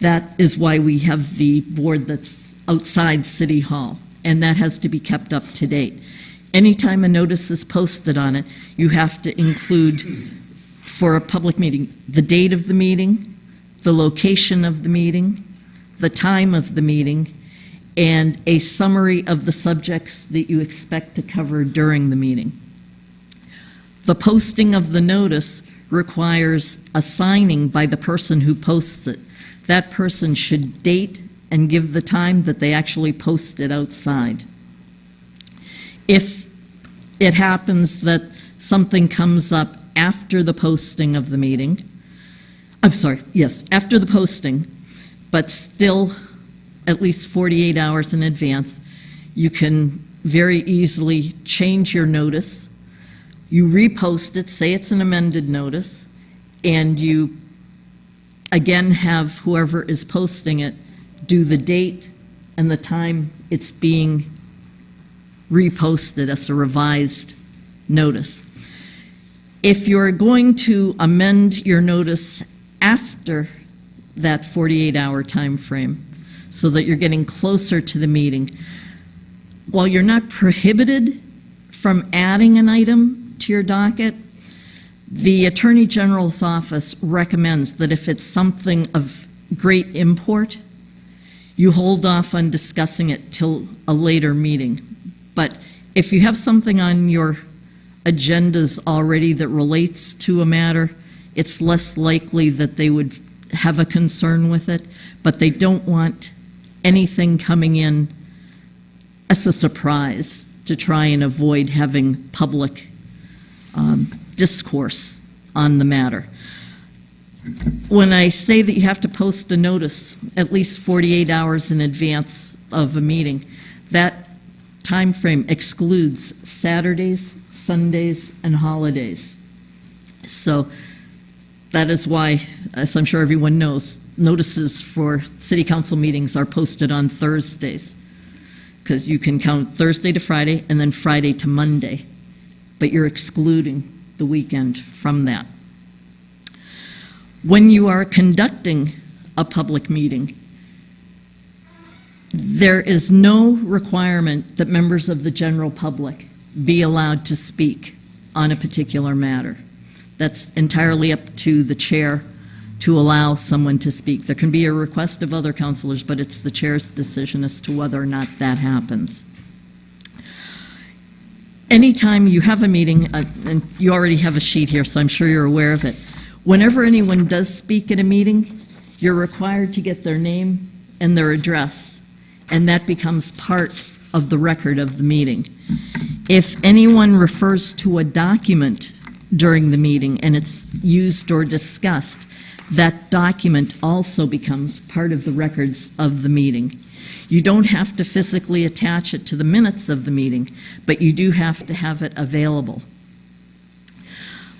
Speaker 4: That is why we have the board that's outside City Hall, and that has to be kept up to date. Anytime a notice is posted on it, you have to include, for a public meeting, the date of the meeting, the location of the meeting, the time of the meeting, and a summary of the subjects that you expect to cover during the meeting. The posting of the notice requires a signing by the person who posts it. That person should date and give the time that they actually post it outside. if it happens that something comes up after the posting of the meeting, I'm sorry, yes, after the posting, but still at least 48 hours in advance, you can very easily change your notice. You repost it, say it's an amended notice, and you again have whoever is posting it do the date and the time it's being reposted as a revised notice. If you're going to amend your notice after that 48-hour time frame, so that you're getting closer to the meeting, while you're not prohibited from adding an item to your docket, the Attorney General's office recommends that if it's something of great import, you hold off on discussing it till a later meeting. But if you have something on your agendas already that relates to a matter, it's less likely that they would have a concern with it, but they don't want anything coming in as a surprise to try and avoid having public um, discourse on the matter. When I say that you have to post a notice at least 48 hours in advance of a meeting, that time frame excludes Saturdays, Sundays, and holidays. So that is why, as I'm sure everyone knows, notices for city council meetings are posted on Thursdays, because you can count Thursday to Friday and then Friday to Monday, but you're excluding the weekend from that. When you are conducting a public meeting, there is no requirement that members of the general public be allowed to speak on a particular matter. That's entirely up to the chair to allow someone to speak. There can be a request of other counselors, but it's the chair's decision as to whether or not that happens. Anytime you have a meeting, uh, and you already have a sheet here, so I'm sure you're aware of it, whenever anyone does speak at a meeting, you're required to get their name and their address, and that becomes part of the record of the meeting. If anyone refers to a document during the meeting and it's used or discussed, that document also becomes part of the records of the meeting. You don't have to physically attach it to the minutes of the meeting, but you do have to have it available.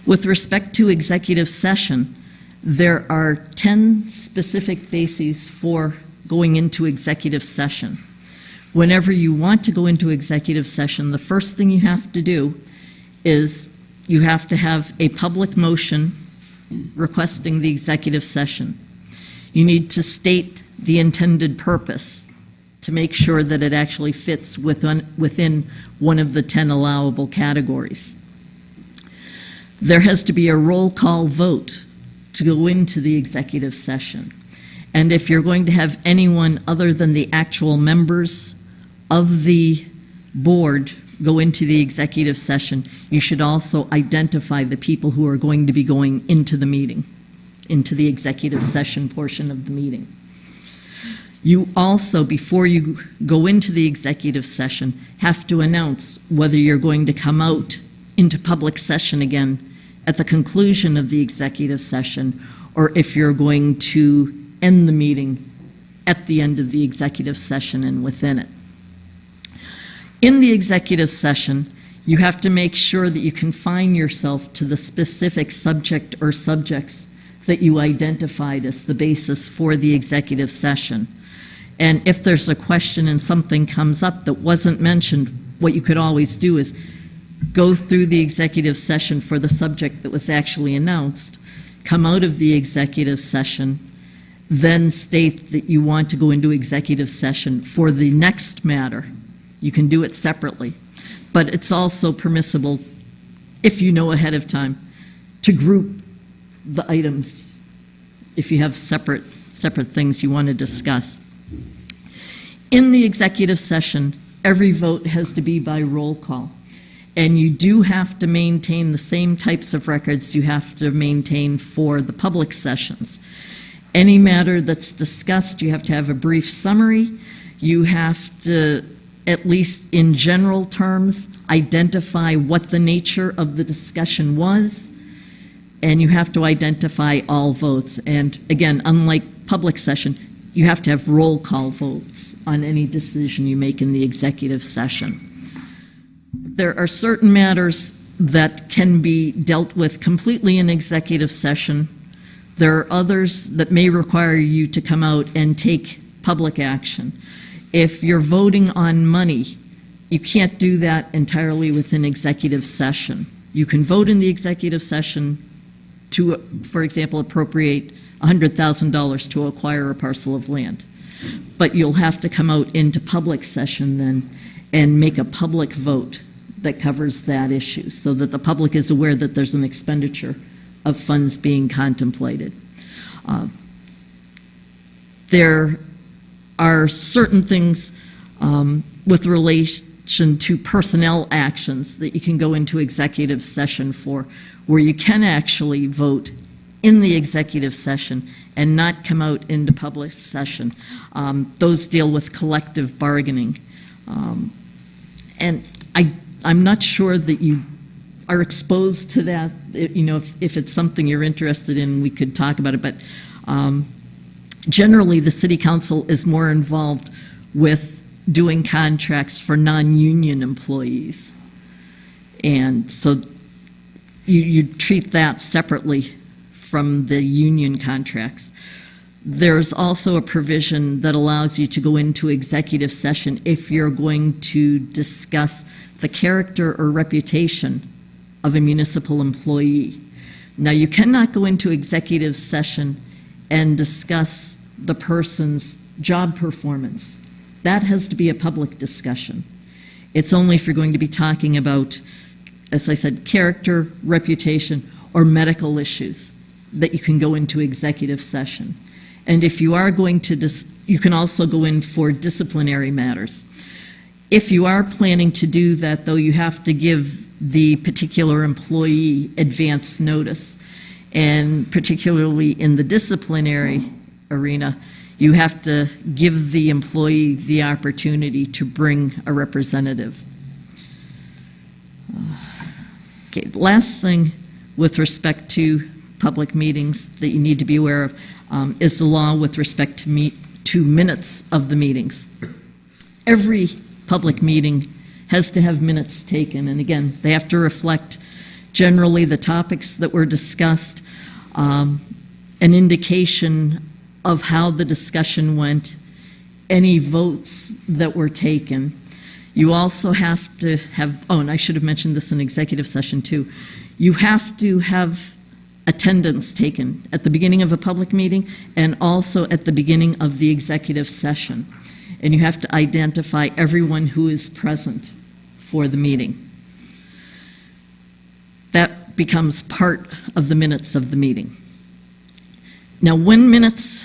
Speaker 4: With respect to executive session, there are 10 specific bases for going into executive session. Whenever you want to go into executive session, the first thing you have to do is you have to have a public motion requesting the executive session. You need to state the intended purpose to make sure that it actually fits within, within one of the 10 allowable categories. There has to be a roll call vote to go into the executive session. And if you're going to have anyone other than the actual members of the board go into the executive session, you should also identify the people who are going to be going into the meeting, into the executive session portion of the meeting. You also, before you go into the executive session, have to announce whether you're going to come out into public session again at the conclusion of the executive session, or if you're going to end the meeting at the end of the executive session and within it. In the executive session, you have to make sure that you confine yourself to the specific subject or subjects that you identified as the basis for the executive session. And if there's a question and something comes up that wasn't mentioned, what you could always do is go through the executive session for the subject that was actually announced, come out of the executive session, then state that you want to go into executive session for the next matter. You can do it separately. But it's also permissible, if you know ahead of time, to group the items if you have separate, separate things you want to discuss. In the executive session, every vote has to be by roll call. And you do have to maintain the same types of records you have to maintain for the public sessions. Any matter that's discussed, you have to have a brief summary. You have to, at least in general terms, identify what the nature of the discussion was, and you have to identify all votes. And again, unlike public session, you have to have roll call votes on any decision you make in the executive session. There are certain matters that can be dealt with completely in executive session. There are others that may require you to come out and take public action. If you're voting on money, you can't do that entirely within executive session. You can vote in the executive session to, for example, appropriate $100,000 to acquire a parcel of land. But you'll have to come out into public session then and make a public vote that covers that issue so that the public is aware that there's an expenditure of funds being contemplated. Uh, There are certain things um, with relation to personnel actions that you can go into executive session for, where you can actually vote in the executive session and not come out into public session. Um, Those deal with collective bargaining. Um, And I, I'm not sure that you are exposed to that. It- You know, if, if it's something you're interested in, we could talk about it, but um, generally, the city council is more involved with doing contracts for non-union employees. And so you, you treat that separately from the union contracts. There's also a provision that allows you to go into executive session if you're going to discuss the character or reputation of a municipal employee. Now, you cannot go into executive session and discuss the person's job performance. That has to be a public discussion. It's only if you're going to be talking about, as I said, character, reputation, or medical issues that you can go into executive session. And if you are going to, you can also go in for disciplinary matters. If you are planning to do that, though, you have to give the particular employee advance notice. And particularly in the disciplinary arena, you have to give the employee the opportunity to bring a representative. Okay, last thing with respect to public meetings that you need to be aware of um, is the law with respect to meet, to minutes of the meetings. Every public meeting has to have minutes taken, and again, they have to reflect generally the topics that were discussed, um, an indication of how the discussion went, any votes that were taken. You also have to have, oh, and I should have mentioned this in executive session too. You have to have attendance taken at the beginning of a public meeting and also at the beginning of the executive session. And you have to identify everyone who is present for the meeting. That becomes part of the minutes of the meeting. Now, when minutes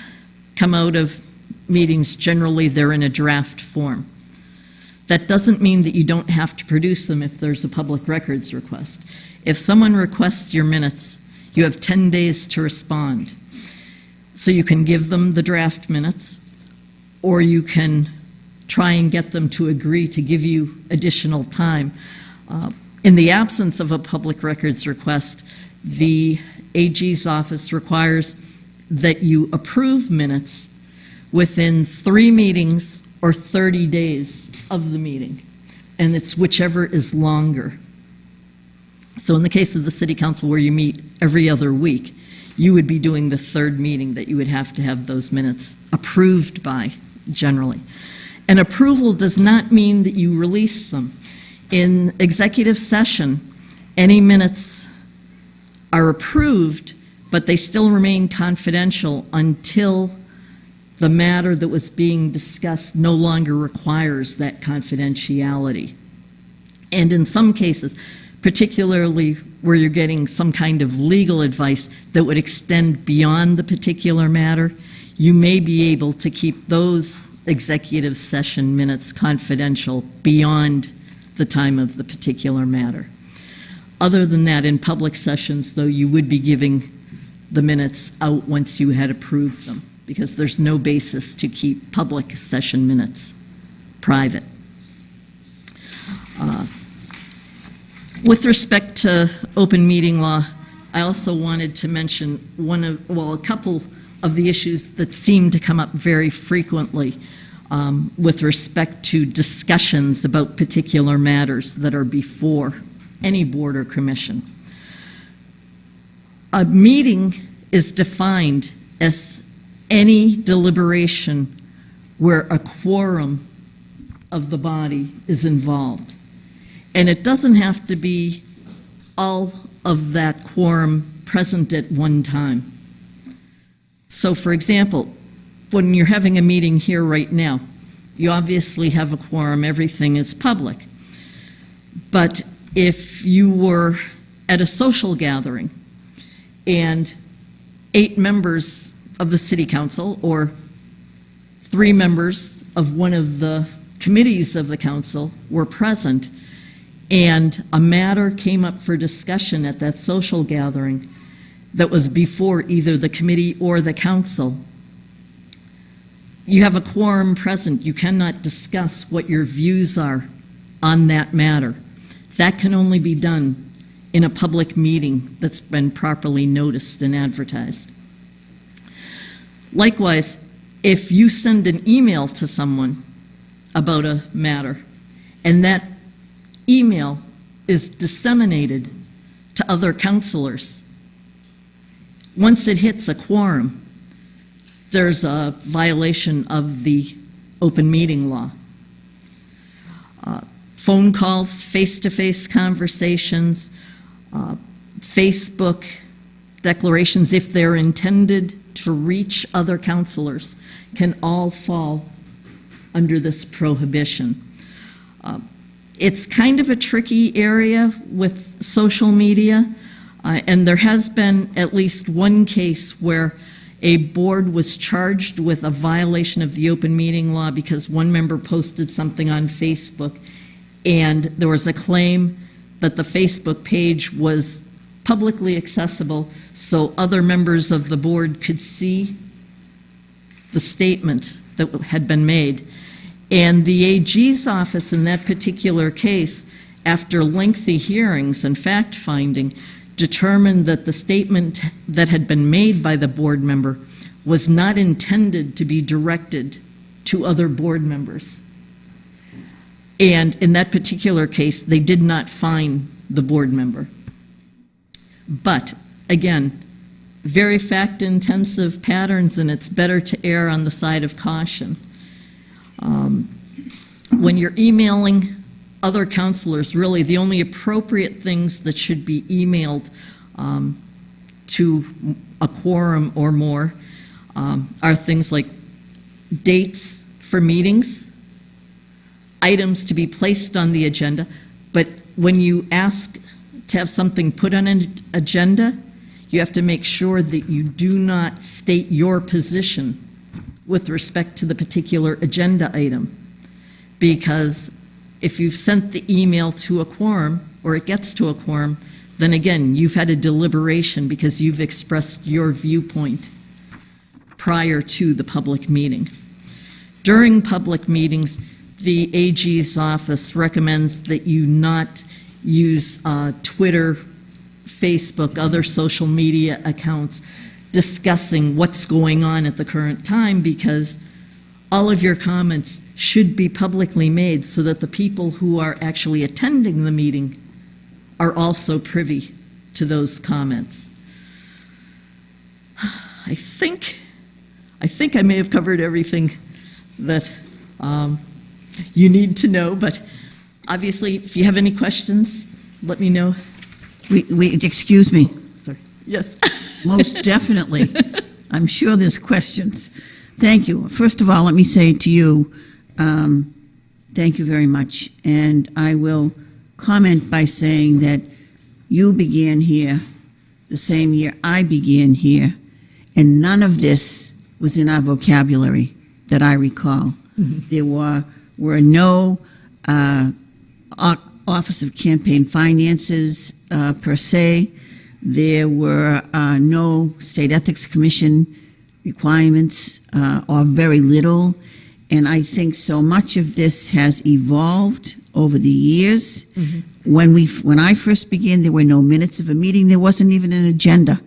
Speaker 4: come out of meetings, generally they're in a draft form. That doesn't mean that you don't have to produce them if there's a public records request. If someone requests your minutes, you have 10 days to respond. So you can give them the draft minutes, or you can try and get them to agree to give you additional time. Uh, In the absence of a public records request, the AG's office requires that you approve minutes within three meetings or 30 days of the meeting, and it's whichever is longer. So in the case of the city council where you meet every other week, you would be doing the third meeting that you would have to have those minutes approved by, generally. And approval does not mean that you release them. In executive session, any minutes are approved, but they still remain confidential until the matter that was being discussed no longer requires that confidentiality. And in some cases, particularly where you're getting some kind of legal advice that would extend beyond the particular matter, you may be able to keep those executive session minutes confidential beyond the time of the particular matter. Other than that, in public sessions, though, you would be giving the minutes out once you had approved them, because there's no basis to keep public session minutes private. Uh, With respect to open meeting law, I also wanted to mention one of, well, a couple of the issues that seem to come up very frequently um, with respect to discussions about particular matters that are before any board or commission. A meeting is defined as any deliberation where a quorum of the body is involved. And it doesn't have to be all of that quorum present at one time. So, for example, when you're having a meeting here right now, you obviously have a quorum, everything is public. But if you were at a social gathering and eight members of the city council or three members of one of the committees of the council were present, and a matter came up for discussion at that social gathering that was before either the committee or the council, you have a quorum present. You cannot discuss what your views are on that matter. That can only be done in a public meeting that's been properly noticed and advertised. Likewise, if you send an email to someone about a matter and that email is disseminated to other counselors, once it hits a quorum, there's a violation of the open meeting law. Uh, phone calls, face-to-face conversations, uh, Facebook declarations, if they're intended to reach other counselors, can all fall under this prohibition. Uh, it's kind of a tricky area with social media, uh, and there has been at least one case where a board was charged with a violation of the open meeting law because one member posted something on Facebook, and there was a claim that the Facebook page was publicly accessible so other members of the board could see the statement that had been made. And the AG's office in that particular case, after lengthy hearings and fact finding, determined that the statement that had been made by the board member was not intended to be directed to other board members. And in that particular case, they did not fine the board member. But again, very fact intensive patterns, and it's better to err on the side of caution. Um, when you're emailing other counselors, really the only appropriate things that should be emailed um, to a quorum or more um, are things like dates for meetings, items to be placed on the agenda, but when you ask to have something put on an agenda, you have to make sure that you do not state your position with respect to the particular agenda item. Because if you've sent the email to a quorum, or it gets to a quorum, then again, you've had a deliberation because you've expressed your viewpoint prior to the public meeting. During public meetings, the AG's office recommends that you not use uh, Twitter, Facebook, other social media accounts discussing what's going on at the current time because all of your comments should be publicly made so that the people who are actually attending the meeting are also privy to those comments. *sighs* I think, I think I may have covered everything that um, you need to know, but obviously, if you have any questions, let me know.
Speaker 1: We, we, excuse me,
Speaker 4: Sorry. Yes. *laughs*
Speaker 1: most definitely. I'm sure there's questions. Thank you. First of all, let me say to you, um, thank you very much. And I will comment by saying that you began here the same year I began here, and none of this was in our vocabulary that I recall. There were, were no uh, Office of Campaign Finances uh, per se. There were uh, no State Ethics Commission requirements, uh, or very little. And I think so much of this has evolved over the years. When we, when I first began, there were no minutes of a meeting. There wasn't even an agenda.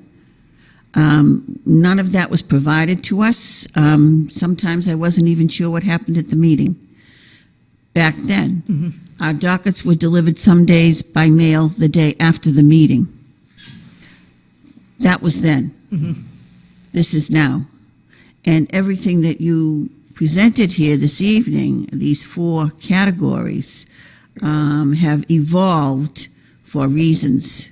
Speaker 1: Um, none of that was provided to us. Um, sometimes I wasn't even sure what happened at the meeting. Back then, our dockets were delivered some days by mail the day after the meeting. That was then. This is now. And everything that you presented here this evening, these four categories, um, have evolved for reasons.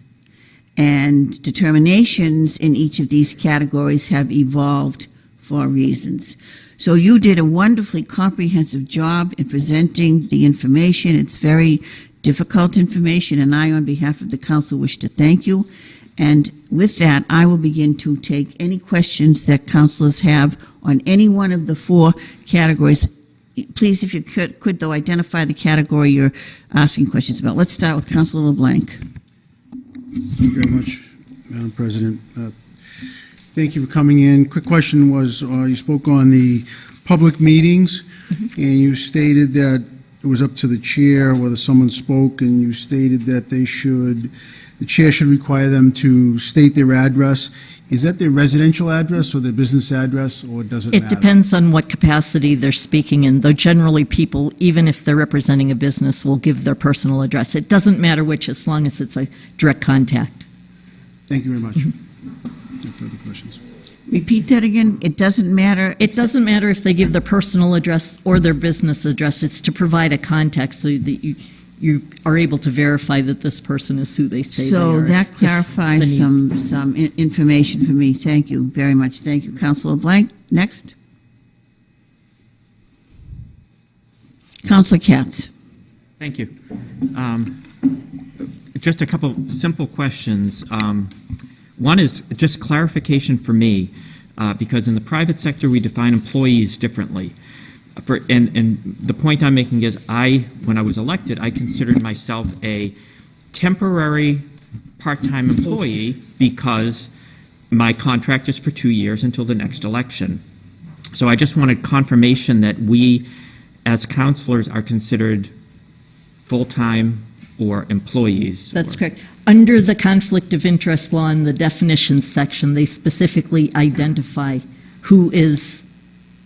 Speaker 1: And determinations in each of these categories have evolved for reasons. So you did a wonderfully comprehensive job in presenting the information. It's very difficult information, and I, on behalf of the council, wish to thank you. And with that, I will begin to take any questions that councilors have on any one of the four categories. Please, if you could, could though, identify the category you're asking questions about. Let's start with Councilor LeBlanc.
Speaker 6: Thank you very much, Madam President. Uh, Thank you for coming in. Quick question was, uh, you spoke on the public meetings, and you stated that it was up to the chair whether someone spoke, and you stated that they should, the chair should require them to state their address. Is that their residential address or their business address, or does it matter?
Speaker 4: It depends on what capacity they're speaking in, though generally people, even if they're representing a business, will give their personal address. It doesn't matter which, as long as it's a direct contact.
Speaker 6: Thank you very much.
Speaker 4: Mm-hmm.
Speaker 6: No further questions.
Speaker 1: Repeat that again. It doesn't matter.
Speaker 4: It doesn't matter if they give their personal address or their business address. It's to provide a context so that you, you are able to verify that this person is who they say they are.
Speaker 1: So
Speaker 4: are.
Speaker 1: that
Speaker 4: if- if
Speaker 1: clarifies
Speaker 4: need-
Speaker 1: some, some information for me. Thank you very much. Thank you. Councilor Blank, next. Councilor Katz.
Speaker 7: Thank you. Um, Just a couple simple questions. Um, One is just clarification for me, uh, because in the private sector, we define employees differently. For- And, and the point I'm making is, I, when I was elected, I considered myself a temporary part-time employee because my contract is for two years until the next election. So I just wanted confirmation that we, as counselors, are considered full-time or employees.
Speaker 4: That's
Speaker 7: or-
Speaker 4: correct. Under the conflict of interest law in the definitions section, they specifically identify who is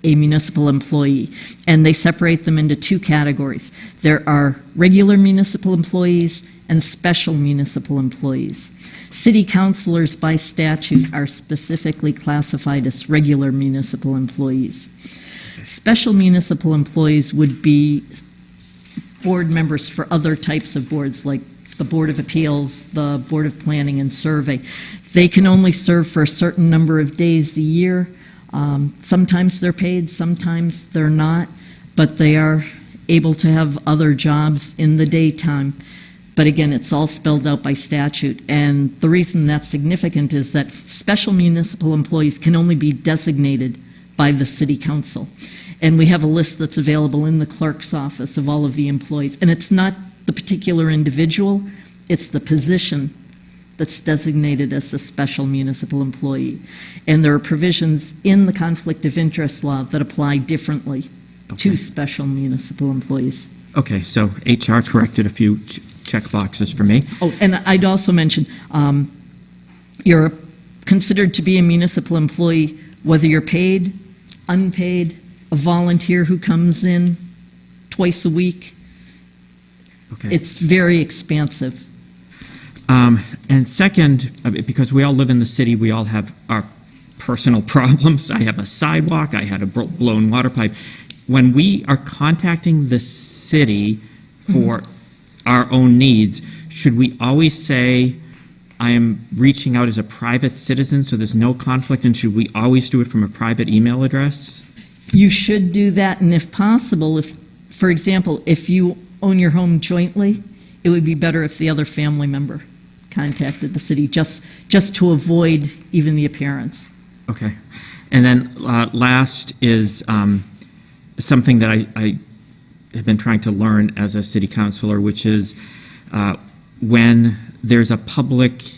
Speaker 4: a municipal employee, and they separate them into two categories. There are regular municipal employees and special municipal employees. City councilors by statute are specifically classified as regular municipal employees. Special municipal employees would be board members for other types of boards, like the Board of Appeals, the Board of Planning and Survey. They can only serve for a certain number of days a year. Um, Sometimes they're paid, sometimes they're not, but they are able to have other jobs in the daytime. But again, it's all spelled out by statute. And the reason that's significant is that special municipal employees can only be designated by the city council. And we have a list that's available in the clerk's office of all of the employees. And it's not the particular individual, it's the position that's designated as a special municipal employee. And there are provisions in the conflict of interest law that apply differently to special municipal employees.
Speaker 7: Okay, so HR corrected a few ch- check boxes for me.
Speaker 4: Oh, and I'd also mention, um, you're considered to be a municipal employee whether you're paid, unpaid, a volunteer who comes in twice a week.
Speaker 7: Okay.
Speaker 4: It's very expansive.
Speaker 7: Um, And second, uh, because we all live in the city, we all have our personal *laughs* problems. I have a sidewalk, I had a blown water pipe. When we are contacting the city for our own needs, should we always say, I am reaching out as a private citizen, so there's no conflict, and should we always do it from a private email address?
Speaker 4: You should do that, and if possible, if, for example, if you own your home jointly, it would be better if the other family member contacted the city, just, just to avoid even the appearance.
Speaker 7: Okay. And then uh, last is um, something that I, I have been trying to learn as a city councilor, which is uh, when there's a public,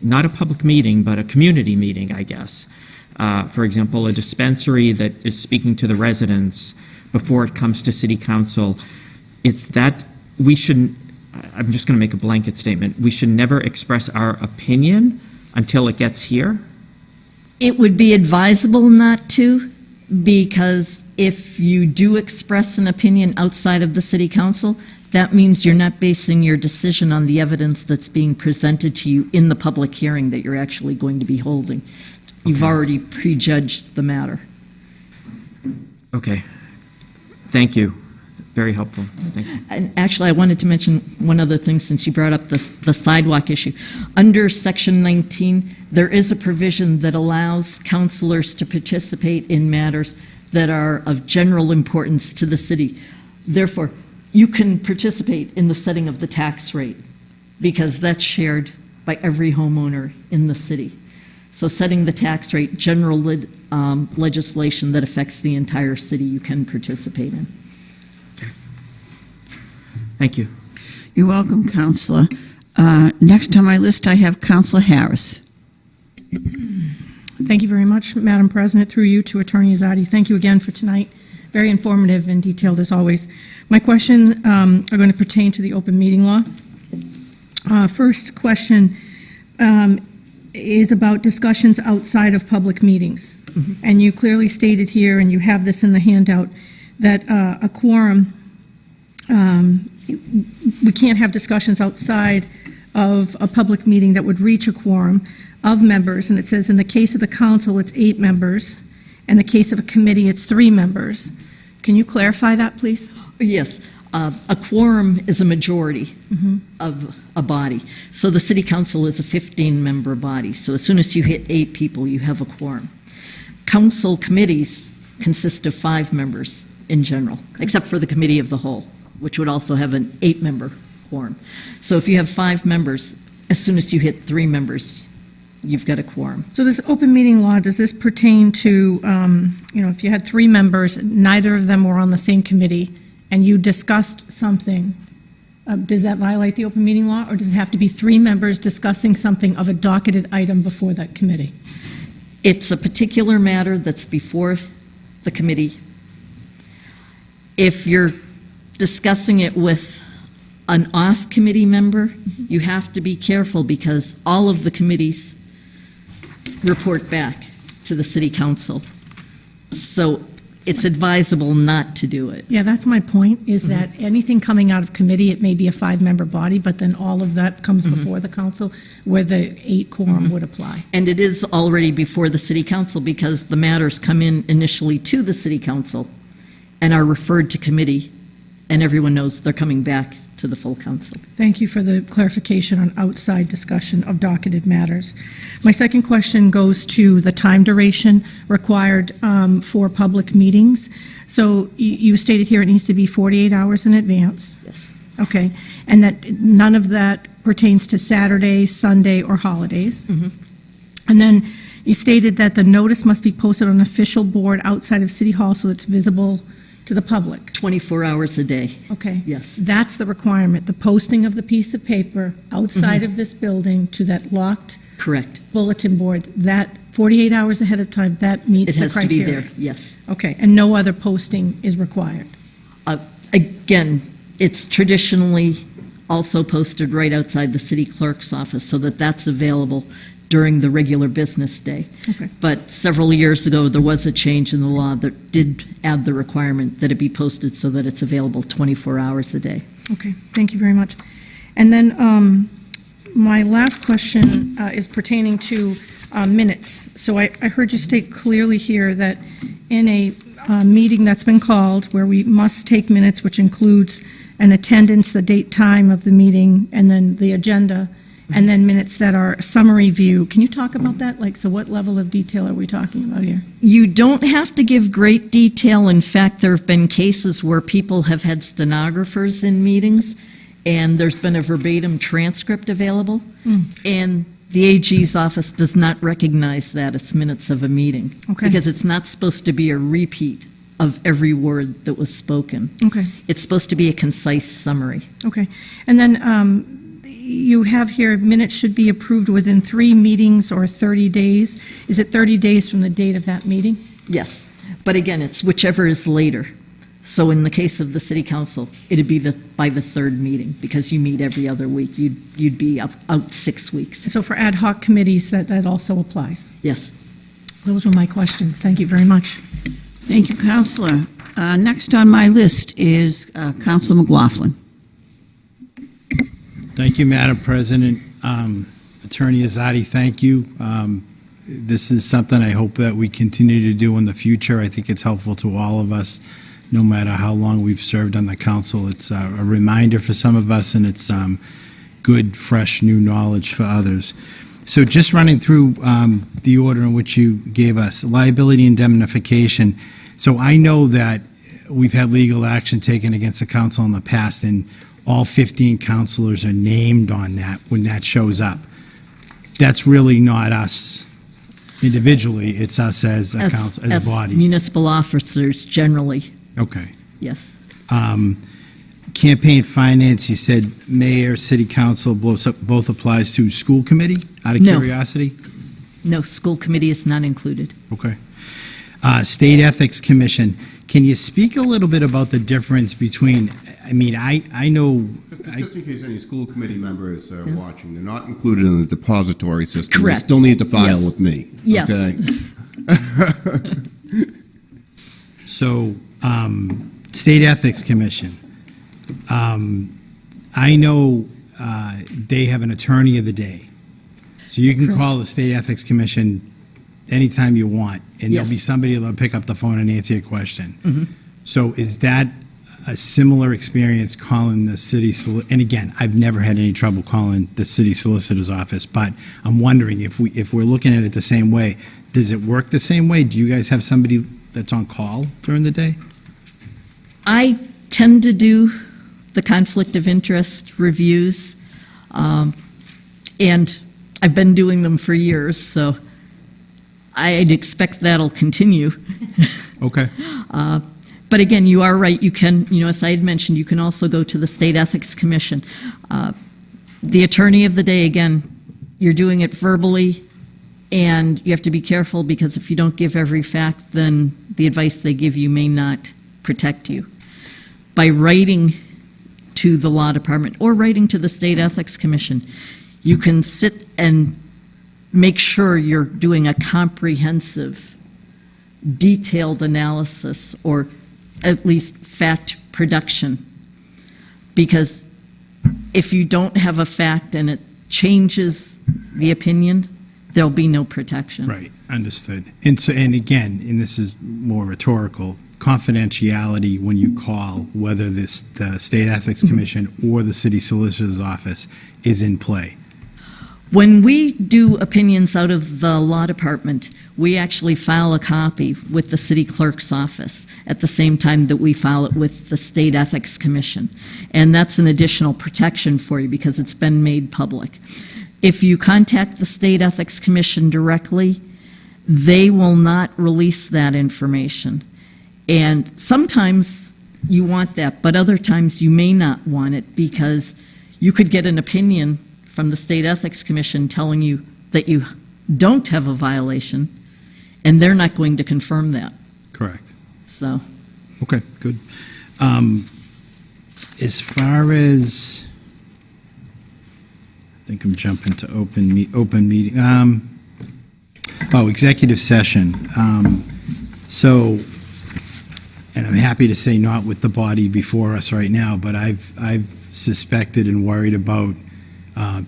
Speaker 7: not a public meeting, but a community meeting, I guess, uh, for example, a dispensary that is speaking to the residents before it comes to city council, it's that we shouldn't, I'm just going to make a blanket statement, we should never express our opinion until it gets here.
Speaker 4: It would be advisable not to, because if you do express an opinion outside of the city council, that means you're not basing your decision on the evidence that's being presented to you in the public hearing that you're actually going to be holding. You've already prejudged the matter.
Speaker 7: Okay. Thank you. Very helpful. Thank you.
Speaker 4: And actually, I wanted to mention one other thing since you brought up the, the sidewalk issue. Under Section 19, there is a provision that allows counselors to participate in matters that are of general importance to the city. Therefore, you can participate in the setting of the tax rate because that's shared by every homeowner in the city. So setting the tax rate, general um, legislation that affects the entire city, you can participate in.
Speaker 7: Thank you.
Speaker 1: You're welcome, Counselor. Uh, Next on my list, I have Counselor Harris.
Speaker 3: Thank you very much, Madam President, through you to Attorney Azadi. Thank you again for tonight. Very informative and detailed as always. My question um, are going to pertain to the open meeting law. Uh, First question um, is about discussions outside of public meetings. And you clearly stated here, and you have this in the handout, that uh, a quorum um, we can't have discussions outside of a public meeting that would reach a quorum of members, and it says in the case of the council, it's eight members, in the case of a committee, it's three members. Can you clarify that, please?
Speaker 4: Yes, uh, a quorum is a majority of a body. So the city council is a 15-member body. So as soon as you hit eight people, you have a quorum. Council committees consist of five members in general, except for the committee of the whole, which would also have an eight-member quorum. So if you have five members, as soon as you hit three members, you've got a quorum.
Speaker 3: So this open meeting law, does this pertain to, um, you know, if you had three members, neither of them were on the same committee, and you discussed something, uh, does that violate the open meeting law, or does it have to be three members discussing something of a docketed item before that committee?
Speaker 4: It's a particular matter that's before the committee. If you're discussing it with an off-committee member, you have to be careful because all of the committees report back to the city council. So it's advisable not to do it.
Speaker 3: Yeah, that's my point, is that anything coming out of committee, it may be a five-member body, but then all of that comes mm-hmm. before the council, where the eight quorum mm-hmm. would apply.
Speaker 4: And it is already before the city council because the matters come in initially to the city council and are referred to committee, and everyone knows they're coming back to the full council.
Speaker 3: Thank you for the clarification on outside discussion of docketed matters. My second question goes to the time duration required um, for public meetings. So you stated here it needs to be 48 hours in advance.
Speaker 4: Yes.
Speaker 3: Okay, and that none of that pertains to Saturday, Sunday, or holidays? And then you stated that the notice must be posted on an official board outside of City Hall so it's visible to the public?
Speaker 4: 24 hours a day.
Speaker 3: Okay.
Speaker 4: Yes.
Speaker 3: That's the requirement, the posting of the piece of paper outside of this building to that locked
Speaker 4: Correct.
Speaker 3: bulletin board, that 48 hours ahead of time, that meets
Speaker 4: It
Speaker 3: the
Speaker 4: has to be
Speaker 3: criteria?
Speaker 4: there, yes.
Speaker 3: Okay, and no other posting is required?
Speaker 4: Uh, Again, it's traditionally also posted right outside the city clerk's office so that that's available during the regular business day.
Speaker 3: Okay.
Speaker 4: But several years ago, there was a change in the law that did add the requirement that it be posted so that it's available 24 hours a day.
Speaker 3: Okay, thank you very much. And then um, my last question uh, is pertaining to uh, minutes. So I I heard you state clearly here that in a uh, meeting that's been called, where we must take minutes, which includes an attendance, the date, time of the meeting, and then the agenda, and then minutes that are summary view. Can you talk about that? Like, so what level of detail are we talking about here?
Speaker 4: You don't have to give great detail. In fact, there have been cases where people have had stenographers in meetings, and there's been a verbatim transcript available, and the AG's office does not recognize that as minutes of a meeting.
Speaker 3: Okay.
Speaker 4: Because it's not supposed to be a repeat of every word that was spoken.
Speaker 3: Okay.
Speaker 4: It's supposed to be a concise summary.
Speaker 3: Okay. And then, um, you have here, minutes should be approved within three meetings or 30 days. Is it 30 days from the date of that meeting?
Speaker 4: Yes, but again, it's whichever is later. So in the case of the city council, it'd be the, by the third meeting, because you meet every other week. You'd, you'd be up, out six weeks.
Speaker 3: So for ad hoc committees, that, that also applies.
Speaker 4: Yes.
Speaker 3: Those were my questions. Thank you very much.
Speaker 1: Thank you, Counselor. Uh, Next on my list is uh, Counselor McLaughlin.
Speaker 8: Thank you, Madam President. Um, Attorney Azadi, thank you. Um, This is something I hope that we continue to do in the future. I think it's helpful to all of us, no matter how long we've served on the council. It's uh, a reminder for some of us, and it's um, good, fresh, new knowledge for others. So just running through um, the order in which you gave us, liability indemnification. So I know that we've had legal action taken against the council in the past, and all 15 councilors are named on that when that shows up. That's really not us individually, it's us as a council, as a body.
Speaker 4: Municipal officers generally,
Speaker 8: Okay.
Speaker 4: yes.
Speaker 8: Campaign finance, you said mayor, city council, both both applies to school committee, out of
Speaker 4: No.
Speaker 8: curiosity?
Speaker 4: No, school committee is not included.
Speaker 8: Okay. Uh, State Ethics Commission, can you speak a little bit about the difference between, I mean, I, I know, I-
Speaker 2: Just in case any school committee members are watching, they're not included in the depository system.
Speaker 4: Correct.
Speaker 2: They still need to file
Speaker 4: Yes.
Speaker 2: with me.
Speaker 4: Yes.
Speaker 2: okay? *laughs*
Speaker 8: so, um, State Ethics Commission, um, I know uh, they have an attorney of the day. So you can call the State Ethics Commission anytime you want, and there'll be somebody that'll pick up the phone and answer your question. So is that a similar experience calling the city, and again, I've never had any trouble calling the city solicitor's office, but I'm wondering if we, if we're looking at it the same way, does it work the same way? Do you guys have somebody that's on call during the day?
Speaker 4: I tend to do the conflict of interest reviews, um, and I've been doing them for years, so I'd expect that'll continue.
Speaker 8: Okay. *laughs*
Speaker 4: But again, you are right, you can, you know, as I had mentioned, you can also go to the State Ethics Commission. Uh, The attorney of the day, again, you're doing it verbally, and you have to be careful, because if you don't give every fact, then the advice they give you may not protect you. By writing to the law department, or writing to the State Ethics Commission, you can sit and make sure you're doing a comprehensive detailed analysis or at least fact production. Because if you don't have a fact and it changes the opinion, there'll be no protection.
Speaker 8: Right, understood. And so, and again, and this is more rhetorical, confidentiality when you call, whether this, the State Ethics mm-hmm. Commission or the City Solicitor's Office is in play.
Speaker 4: When we do opinions out of the law department, we actually file a copy with the city clerk's office at the same time that we file it with the State Ethics Commission. And that's an additional protection for you because it's been made public. If you contact the State Ethics Commission directly, they will not release that information. And sometimes you want that, but other times you may not want it because you could get an opinion from the State Ethics Commission telling you that you don't have a violation, and they're not going to confirm that.
Speaker 8: Correct.
Speaker 4: So,
Speaker 8: Okay, good. Um, As far as, I think I'm jumping to open, me- open meeting, um, oh, executive session. Um, So, and I'm happy to say not with the body before us right now, but I've, I've suspected and worried about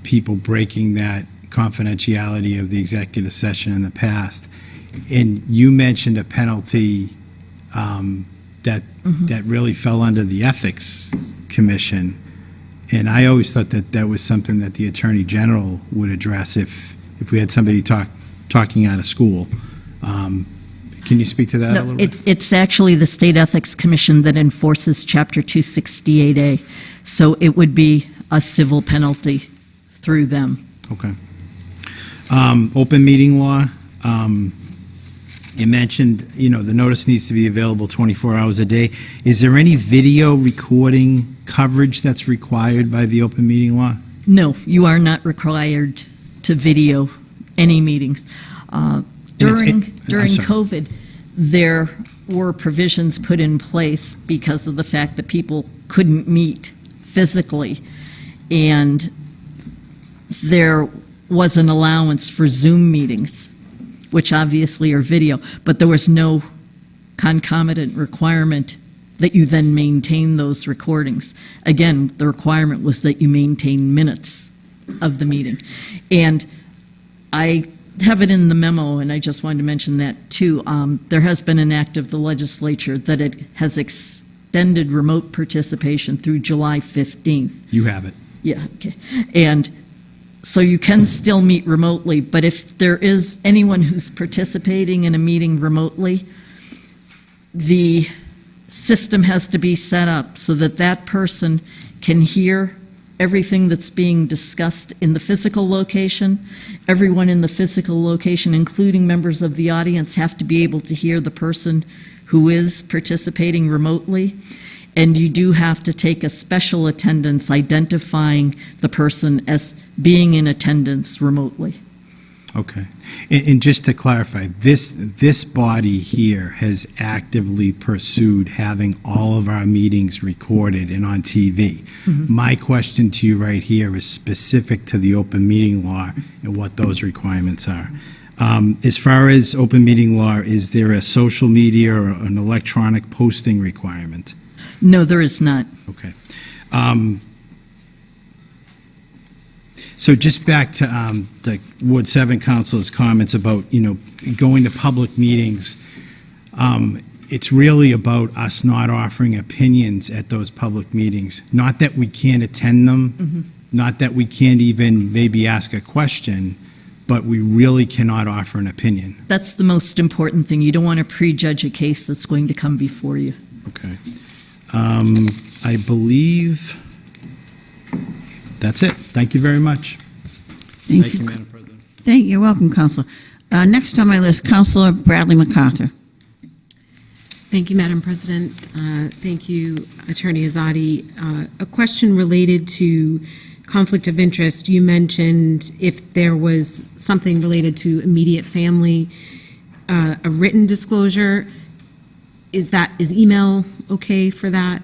Speaker 8: people breaking that confidentiality of the executive session in the past. And you mentioned a penalty um, that, that really fell under the Ethics Commission. And I always thought that that was something that the Attorney General would address if, if we had somebody talk, talking out of school. Um, Can you speak to that a
Speaker 4: no,
Speaker 8: little
Speaker 4: it,
Speaker 8: bit?
Speaker 4: it's actually the State Ethics Commission that enforces Chapter 268A. So it would be a civil penalty through them.
Speaker 8: Okay. Um, Open meeting law, um, you mentioned, you know, the notice needs to be available 24 hours a day. Is there any video recording coverage that's required by the open meeting law?
Speaker 4: No, you are not required to video any meetings. Uh, During,
Speaker 8: it-
Speaker 4: during. COVID, there were provisions put in place because of the fact that people couldn't meet physically. And there was an allowance for Zoom meetings, which obviously are video, but there was no concomitant requirement that you then maintain those recordings. Again, the requirement was that you maintain minutes of the meeting. And I have it in the memo, and I just wanted to mention that too. Um, There has been an act of the legislature that it has extended remote participation through July 15th.
Speaker 8: You have it.
Speaker 4: Yeah, okay. And so you can still meet remotely, but if there is anyone who's participating in a meeting remotely, the system has to be set up so that that person can hear everything that's being discussed in the physical location. Everyone in the physical location, including members of the audience, have to be able to hear the person who is participating remotely. And you do have to take a special attendance identifying the person as being in attendance remotely.
Speaker 8: Okay. And, and just to clarify, this, this body here has actively pursued having all of our meetings recorded and on TV. My question to you right here is specific to the open meeting law and what those requirements are. Um, as far as open meeting law, is there a social media or an electronic posting requirement?
Speaker 4: No, there is not.
Speaker 8: Okay. Um, So just back to um, the Ward 7 Council's comments about, you know, going to public meetings, um, it's really about us not offering opinions at those public meetings. Not that we can't attend them, not that we can't even maybe ask a question, but we really cannot offer an opinion.
Speaker 4: That's the most important thing. You don't want to prejudge a case that's going to come before you.
Speaker 8: Okay. Um, I believe that's it. Thank you very much.
Speaker 1: Thank you.
Speaker 8: Madam President.
Speaker 1: Thank you. You're welcome, Counselor. Uh, Next on my list, Counselor Bradley MacArthur.
Speaker 9: Thank you, Madam President. Uh, Thank you, Attorney Azadi. Uh, A question related to conflict of interest. You mentioned if there was something related to immediate family, uh, a written disclosure. Is that, is email okay for that?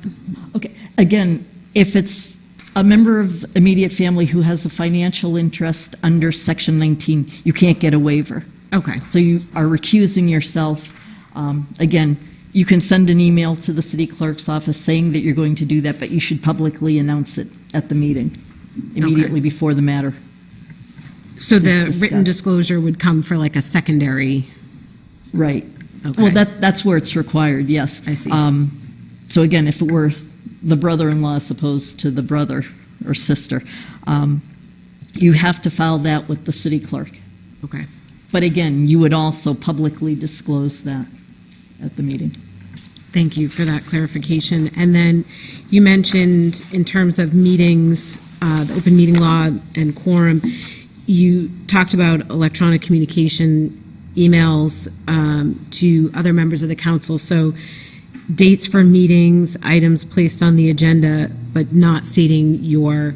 Speaker 4: Okay, again, if it's a member of immediate family who has a financial interest under Section 19, you can't get a waiver.
Speaker 9: Okay,
Speaker 4: So you are recusing yourself. Um, Again, you can send an email to the city clerk's office saying that you're going to do that, but you should publicly announce it at the meeting immediately before the matter.
Speaker 9: so the
Speaker 4: Dis-
Speaker 9: written disclosure would come for like a secondary,
Speaker 4: Right.
Speaker 9: Okay.
Speaker 4: Well, that, that's where it's required, yes.
Speaker 9: I see.
Speaker 4: Um, So again, if it were the brother-in-law as opposed to the brother or sister, um, you have to file that with the city clerk.
Speaker 9: okay.
Speaker 4: But again, you would also publicly disclose that at the meeting.
Speaker 9: Thank you for that clarification. And then you mentioned in terms of meetings, uh, the open meeting law and quorum, you talked about electronic communication, emails um, to other members of the council. So dates for meetings, items placed on the agenda, but not stating your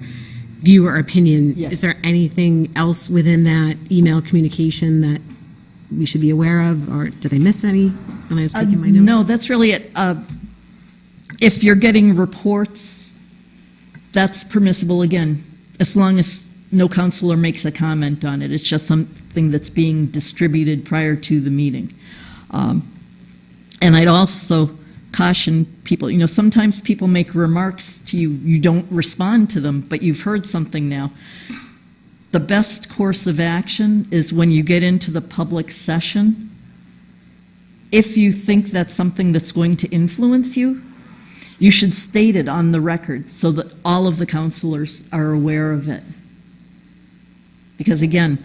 Speaker 9: view or opinion.
Speaker 4: Yes.
Speaker 9: Is there anything else within that email communication that we should be aware of, or did I miss any when I was taking my notes?
Speaker 4: Uh, No, that's really it. Uh, If you're getting reports, that's permissible again, as long as no counselor makes a comment on it. It's just something that's being distributed prior to the meeting. Um, And I'd also caution people, you know, sometimes people make remarks to you, you don't respond to them, but you've heard something now. The best course of action is when you get into the public session, if you think that's something that's going to influence you, you should state it on the record so that all of the counselors are aware of it. Because again,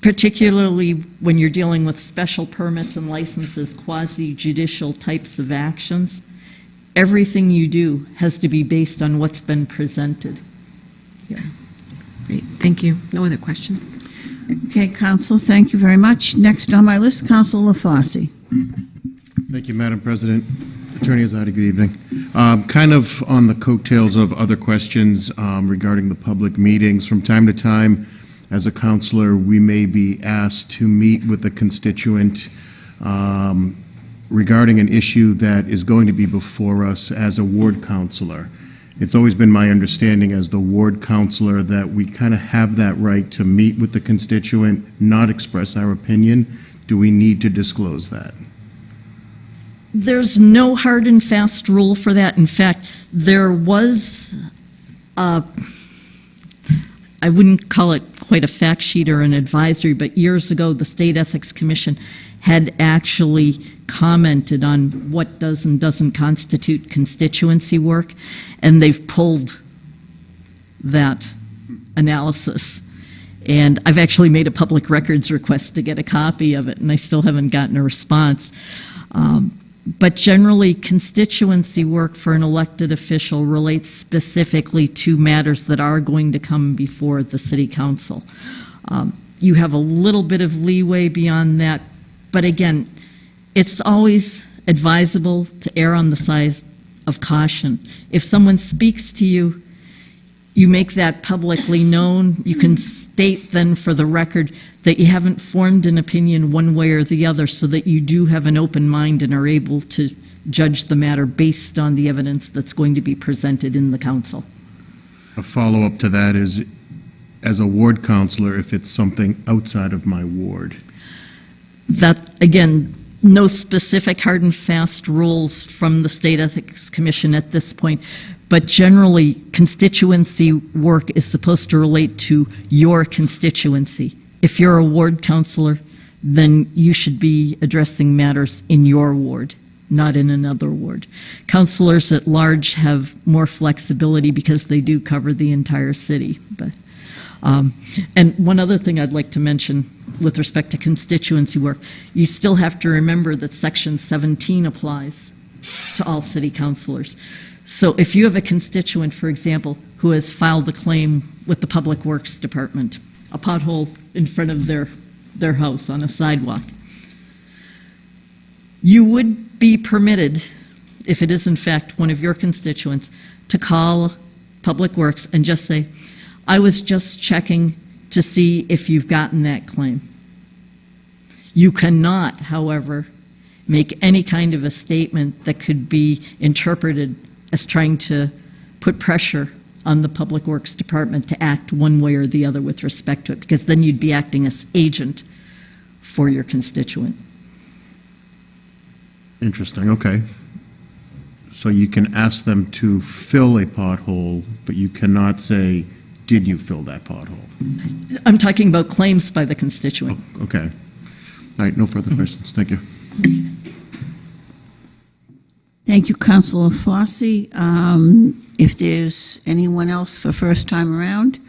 Speaker 4: particularly when you're dealing with special permits and licenses, quasi-judicial types of actions, everything you do has to be based on what's been presented. Yeah.
Speaker 9: Great, thank you. No other questions?
Speaker 1: Okay, Council, thank you very much. Next on my list, Council LaFosse.
Speaker 10: Thank you, Madam President. Attorney Azadi, good evening.
Speaker 6: Um, Kind of on the coattails of other questions um, regarding the public meetings, from time to time, as a counselor, we may be asked to meet with a constituent um, regarding an issue that is going to be before us as a ward counselor. It's always been my understanding as the ward counselor that we kind of have that right to meet with the constituent, not express our opinion. Do we need to disclose that?
Speaker 4: There's no hard and fast rule for that. In fact, there was, uh, I wouldn't call it quite a fact sheet or an advisory, but years ago, the State Ethics Commission had actually commented on what does and doesn't constitute constituency work, and they've pulled that analysis. And I've actually made a public records request to get a copy of it, and I still haven't gotten a response. Um, but generally, constituency work for an elected official relates specifically to matters that are going to come before the city council. Um, you have a little bit of leeway beyond that, but again, it's always advisable to err on the side of caution. If someone speaks to you, you make that publicly known. You can state then for the record that you haven't formed an opinion one way or the other so that you do have an open mind and are able to judge the matter based on the evidence that's going to be presented in the council.
Speaker 6: A follow-up to that is, as a ward counselor, if it's something outside of my ward.
Speaker 4: That, again, no specific hard and fast rules from the State Ethics Commission at this point, but generally, constituency work is supposed to relate to your constituency. If you're a ward counselor, then you should be addressing matters in your ward, not in another ward. Counselors at large have more flexibility because they do cover the entire city. But, um, and one other thing I'd like to mention with respect to constituency work, you still have to remember that Section 17 applies to all city councilors. So if you have a constituent, for example, who has filed a claim with the Public Works Department, a pothole in front of their, their house on a sidewalk, you would be permitted, if it is in fact one of your constituents, to call Public Works and just say, I was just checking to see if you've gotten that claim. You cannot, however, make any kind of a statement that could be interpreted as trying to put pressure on the Public Works Department to act one way or the other with respect to it, because then you'd be acting as agent for your constituent.
Speaker 6: Interesting, okay. So you can ask them to fill a pothole, but you cannot say, did you fill that pothole?
Speaker 4: I'm talking about claims by the constituent.
Speaker 6: Oh, okay. All right, no further questions. Thank you.
Speaker 1: Thank you, Councilor Fossey. Um, If there's anyone else for first time around,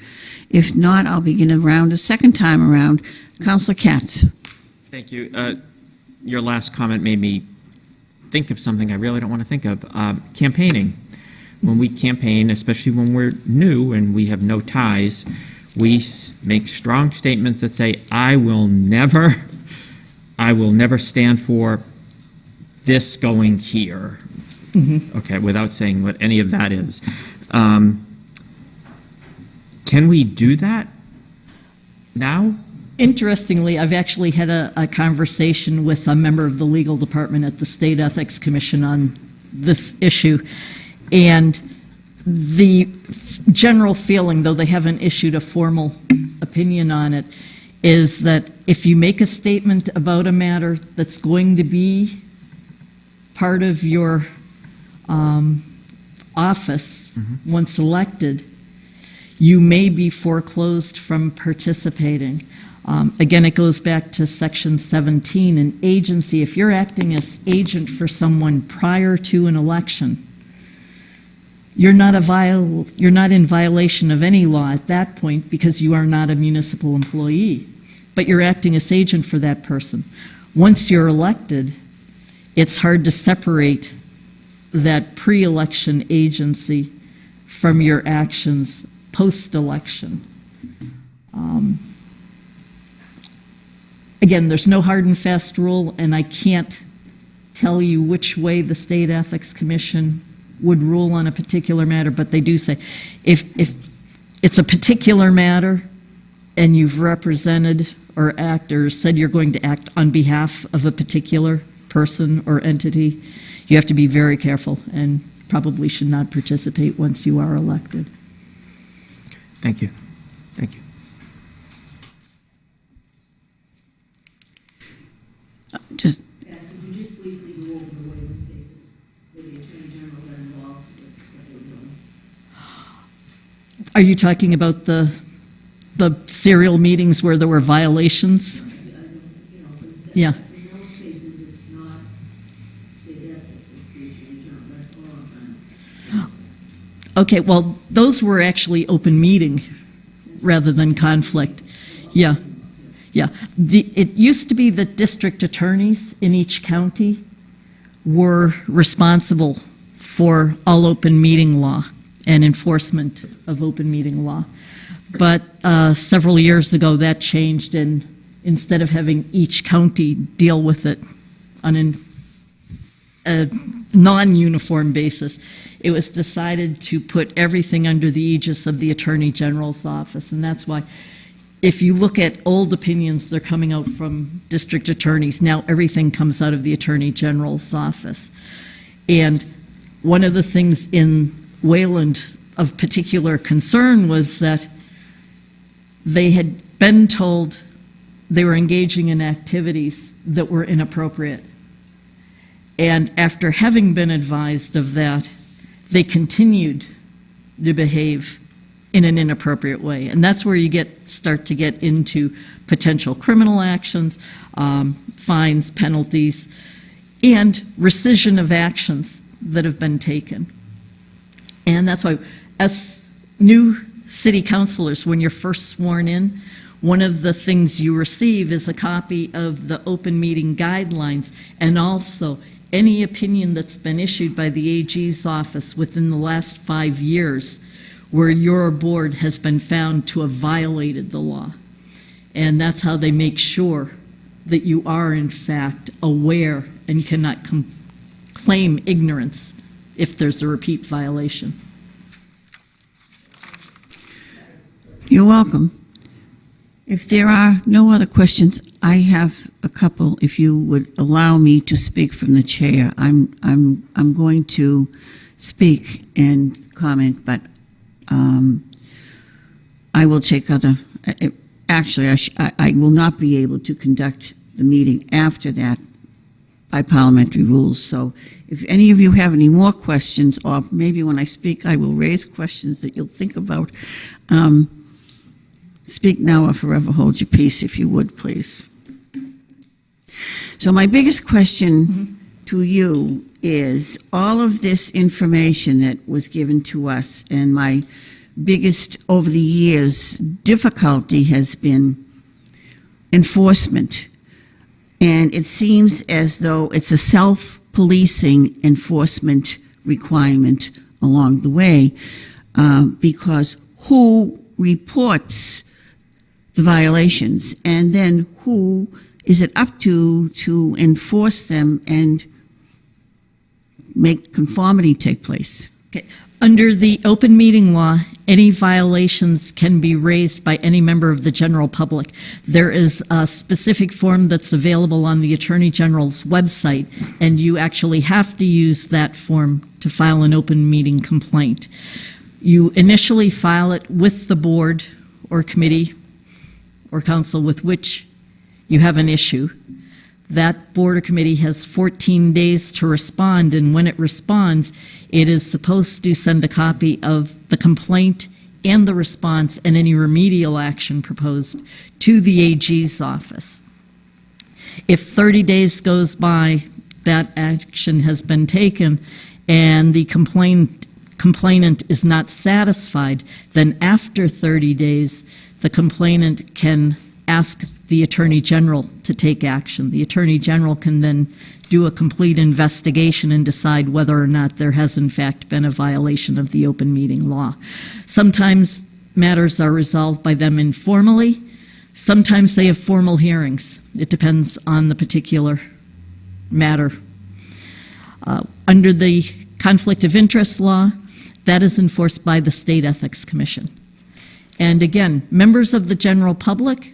Speaker 1: if not, I'll begin a round a second time around. Councilor Katz.
Speaker 7: Thank you. Uh, Your last comment made me think of something I really don't want to think of. Uh, Campaigning. When we campaign, especially when we're new and we have no ties, we make strong statements that say, "I will never, I will never stand for this going here." Okay, without saying what any of that is. Um, Can we do that now?
Speaker 4: Interestingly, I've actually had a, a conversation with a member of the legal department at the State Ethics Commission on this issue. And the general feeling, though they haven't issued a formal opinion on it, is that if you make a statement about a matter that's going to be part of your um, office once elected, you may be foreclosed from participating. Um, Again, it goes back to section 17, an agency, if you're acting as agent for someone prior to an election, you're not a viol, you're not in violation of any law at that point because you are not a municipal employee, but you're acting as agent for that person. Once you're elected, it's hard to separate that pre-election agency from your actions post-election. Um, Again, there's no hard and fast rule, and I can't tell you which way the State Ethics Commission would rule on a particular matter, but they do say, if, if it's a particular matter and you've represented or act or said you're going to act on behalf of a particular person or entity, you have to be very careful and probably should not participate once you are elected.
Speaker 7: Thank you. Thank you.
Speaker 5: Uh, just, just please go over the Wayland cases, where the Attorney General got involved with what they were doing?
Speaker 4: Are you talking about the, the serial meetings where there were violations?
Speaker 5: You know, because
Speaker 4: Yeah.
Speaker 5: in those cases, it's not state ethics, it's the Attorney General, that's all I'm trying to.
Speaker 4: Okay, well, those were actually open meeting rather than conflict. Yeah, yeah. The, it used to be that district attorneys in each county were responsible for all open meeting law and enforcement of open meeting law. But uh, several years ago, that changed, and instead of having each county deal with it on an non-uniform basis, it was decided to put everything under the aegis of the Attorney General's office. And that's why, if you look at old opinions, they're coming out from district attorneys. Now everything comes out of the Attorney General's office. And one of the things in Wayland of particular concern was that they had been told they were engaging in activities that were inappropriate. And after having been advised of that, they continued to behave in an inappropriate way. And that's where you get, start to get into potential criminal actions, um, fines, penalties, and rescission of actions that have been taken. And that's why, as new city councilors, when you're first sworn in, one of the things you receive is a copy of the open meeting guidelines and also any opinion that's been issued by the AG's office within the last five years where your board has been found to have violated the law. And that's how they make sure that you are, in fact, aware and cannot claim ignorance if there's a repeat violation.
Speaker 1: you're welcome. If there are no other questions, I have a couple, if you would allow me to speak from the chair. I'm, I'm, I'm going to speak and comment, but um, I will take other, I- actually, I I I will not be able to conduct the meeting after that by parliamentary rules. So if any of you have any more questions, or maybe when I speak, I will raise questions that you'll think about, um, speak now or forever hold your peace, if you would, please. So my biggest question to you is, all of this information that was given to us, and my biggest, over the years, difficulty has been enforcement. And it seems as though it's a self-policing enforcement requirement along the way, uh, because who reports the violations, and then who is it up to to enforce them and make conformity take place?
Speaker 4: Okay. Under the open meeting law, any violations can be raised by any member of the general public. There is a specific form that's available on the Attorney General's website, and you actually have to use that form to file an open meeting complaint. You initially file it with the board or committee or council with which you have an issue. That board or committee has 14 days to respond, and when it responds, it is supposed to send a copy of the complaint and the response and any remedial action proposed to the AG's office. If 30 days goes by, that action has been taken, and the complaint, complainant is not satisfied, then after 30 days, the complainant can ask the Attorney General to take action. The Attorney General can then do a complete investigation and decide whether or not there has in fact been a violation of the open meeting law. Sometimes matters are resolved by them informally. Sometimes they have formal hearings. It depends on the particular matter. Uh, Under the conflict of interest law, that is enforced by the State Ethics Commission. And again, members of the general public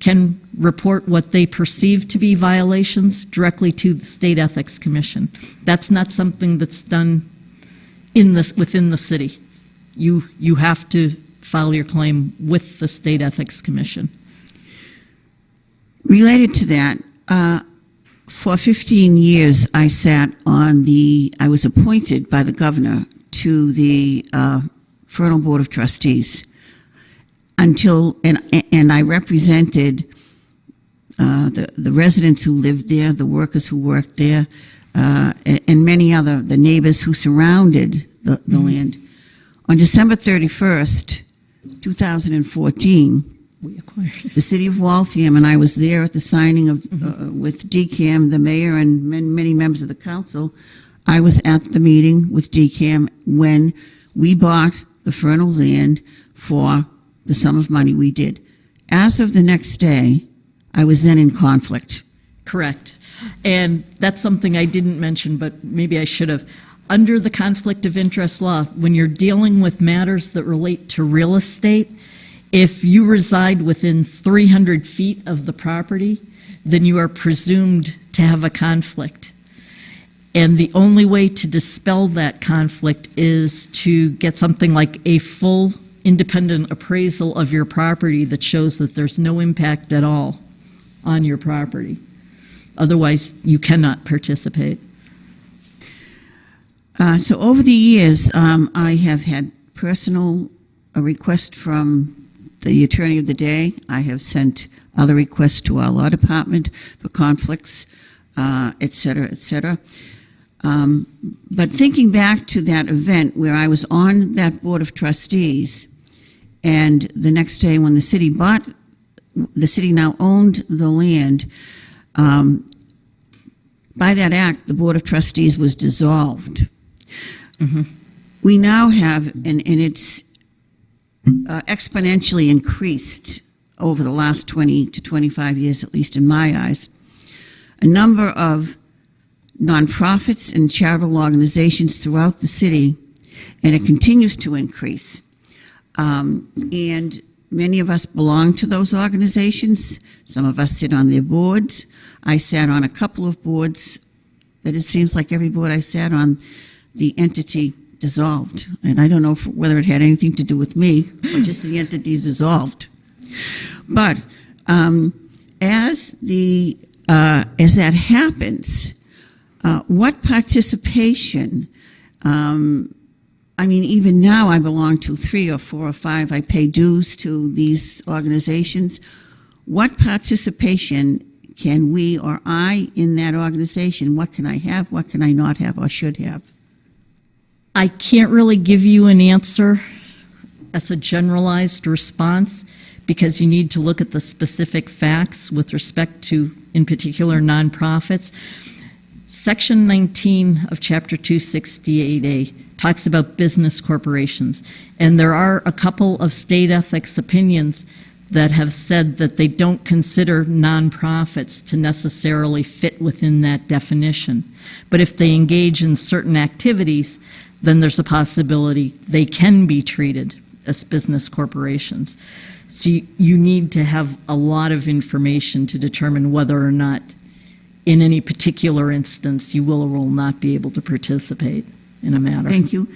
Speaker 4: can report what they perceive to be violations directly to the State Ethics Commission. That's not something that's done in this, within the city. You, you have to file your claim with the State Ethics Commission.
Speaker 1: Related to that, uh, for 15 years, I sat on the, I was appointed by the governor to the uh, Board of Trustees until, and, and I represented uh, the, the residents who lived there, the workers who worked there, uh, and, and many other, the neighbors who surrounded the, the land. On December 31st, 2014, the city of Waltham, and I was there at the signing of, uh, with DCAM, the mayor, and man- many members of the council. I was at the meeting with DCAM when we bought the Fernald land for the sum of money we did. As of the next day, I was then in conflict.
Speaker 4: Correct. And that's something I didn't mention, but maybe I should have. Under the conflict of interest law, when you're dealing with matters that relate to real estate, if you reside within 300 feet of the property, then you are presumed to have a conflict. And the only way to dispel that conflict is to get something like a full independent appraisal of your property that shows that there's no impact at all on your property. Otherwise, you cannot participate.
Speaker 1: Uh, so over the years, um, I have had personal a request from the attorney of the day. I have sent other requests to our law department for conflicts, uh, et cetera, et cetera. Um, but thinking back to that event where I was on that board of trustees, and the next day when the city bought, the city now owned the land. Um, by that act, the board of trustees was dissolved. We now have, and, and it's uh, exponentially increased over the last 20 to 25 years, at least in my eyes, a number of nonprofits and charitable organizations throughout the city, and it continues to increase. Um, and many of us belong to those organizations. Some of us sit on their boards. I sat on a couple of boards, but it seems like every board I sat on, the entity dissolved. And I don't know if, whether it had anything to do with me or just the entity's dissolved. But um, as the uh, as that happens, uh, what participation? Um, I mean, even now I belong to three or four or five. I pay dues to these organizations. What participation can we or I in that organization? What can I have? What can I not have or should have?
Speaker 4: I can't really give you an answer as a generalized response because you need to look at the specific facts with respect to, in particular, nonprofits. Section 19 of Chapter 268A talks about business corporations, and there are a couple of state ethics opinions that have said that they don't consider nonprofits to necessarily fit within that definition. But if they engage in certain activities, then there's a possibility they can be treated as business corporations. So you, need to have a lot of information to determine whether or not, in any particular instance, you will or will not be able to participate in a matter.
Speaker 1: Thank you.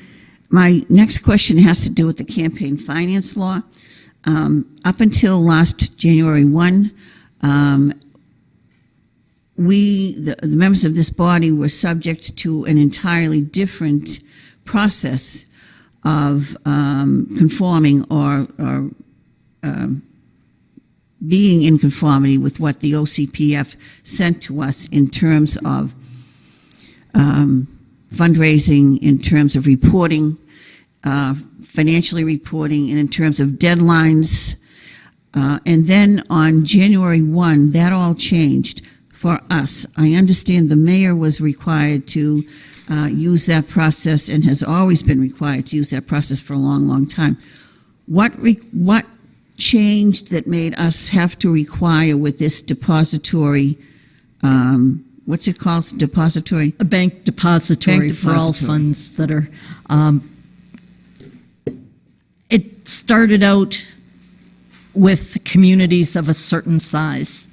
Speaker 1: My next question has to do with the campaign finance law. Um, up until last January 1, um, we, the, the members of this body, were subject to an entirely different process of um, conforming or, or um, being in conformity with what the OCPF sent to us in terms of um, fundraising, in terms of reporting, uh, financially reporting, and in terms of deadlines. Uh, and then on January 1, that all changed for us. I understand the mayor was required to uh, use that process and has always been required to use that process for a long, long time. What, re- what changed that made us have to require with this depository um, what's it called, depository?
Speaker 4: a bank depository
Speaker 1: Bank
Speaker 4: for all funds that are, um, it started out with communities of a certain size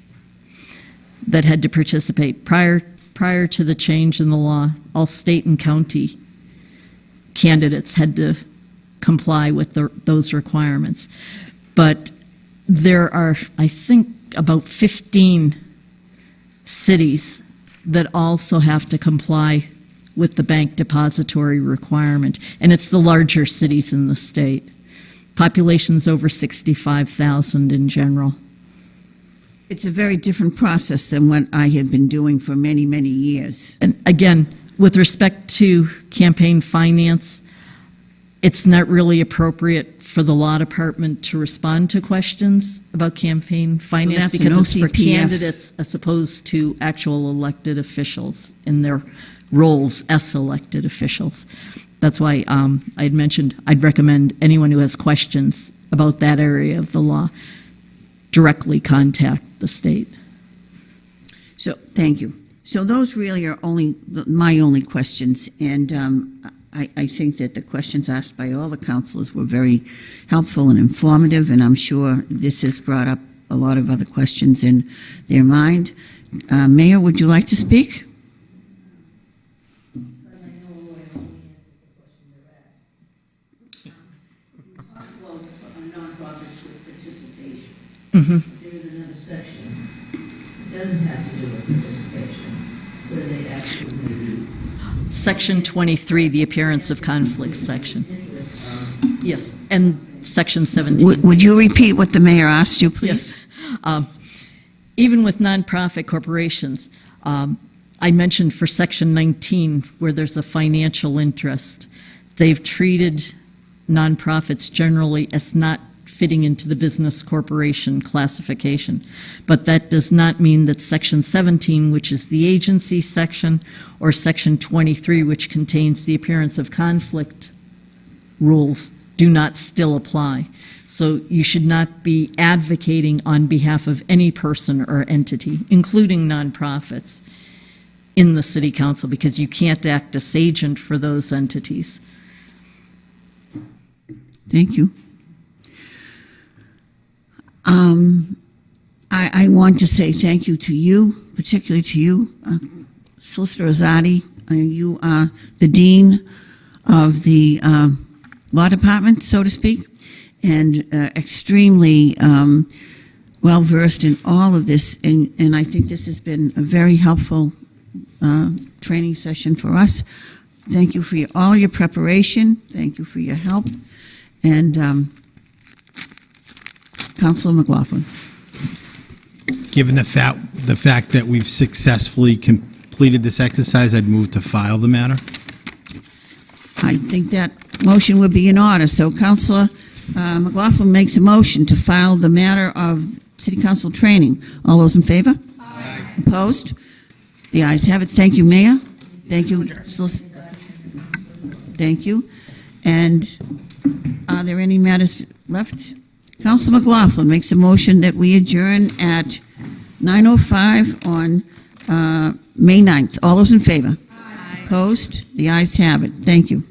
Speaker 4: that had to participate. Prior, prior to the change in the law, all state and county candidates had to comply with the, those requirements. But there are, I think, about 15 cities that also have to comply with the bank depository requirement. And it's the larger cities in the state. Population's over 65,000 in general.
Speaker 1: It's a very different process than what I had been doing for many, many years.
Speaker 4: And again, with respect to campaign finance, it's not really appropriate for the law department to respond to questions about campaign finance because it's for candidates as opposed to actual elected officials in their roles as elected officials. That's why um, I'd mentioned I'd recommend anyone who has questions about that area of the law directly contact the state.
Speaker 1: So, thank you. So those really are only, my only questions, and um, I, I think that the questions asked by all the councilors were very helpful and informative, and I'm sure this has brought up a lot of other questions in their mind. Uh, Mayor, would you like to speak?
Speaker 5: nonprofits with participation. There is another section, it doesn't have to do with participation, where they actually maybe
Speaker 4: Section 23, the appearance of conflict section. Yes, and section 17.
Speaker 1: Would would you repeat what the mayor asked you, please?
Speaker 4: Yes. Um, Even with nonprofit corporations, um, I mentioned for Section 19, where there's a financial interest, they've treated nonprofits generally as not fitting into the business corporation classification. But that does not mean that Section 17, which is the agency section, or Section 23, which contains the appearance of conflict rules do not still apply. So you should not be advocating on behalf of any person or entity, including nonprofits, in the city council because you can't act as agent for those entities.
Speaker 1: Thank you. Um, I, I want to say thank you to you, particularly to you, uh, Solicitor Azadi. Uh, you are the dean of the um, law department, so to speak, and uh, extremely um, well versed in all of this. And, and I think this has been a very helpful uh, training session for us. Thank you for your, all your preparation. Thank you for your help. And um, Councilor McLaughlin.
Speaker 8: Given the fact, the fact that we've successfully completed this exercise, I'd move to file the matter.
Speaker 1: I think that motion would be in order. So Councilor uh, McLaughlin makes a motion to file the matter of city council training. All those in favor? Aye. Opposed? The ayes have it. Thank you, Mayor. Thank you. Solic- Thank you. And are there any matters left? Councilor McLaughlin makes a motion that we adjourn at 9:05 on uh, May 9th. All those in favor? Aye. Opposed? The ayes have it. Thank you.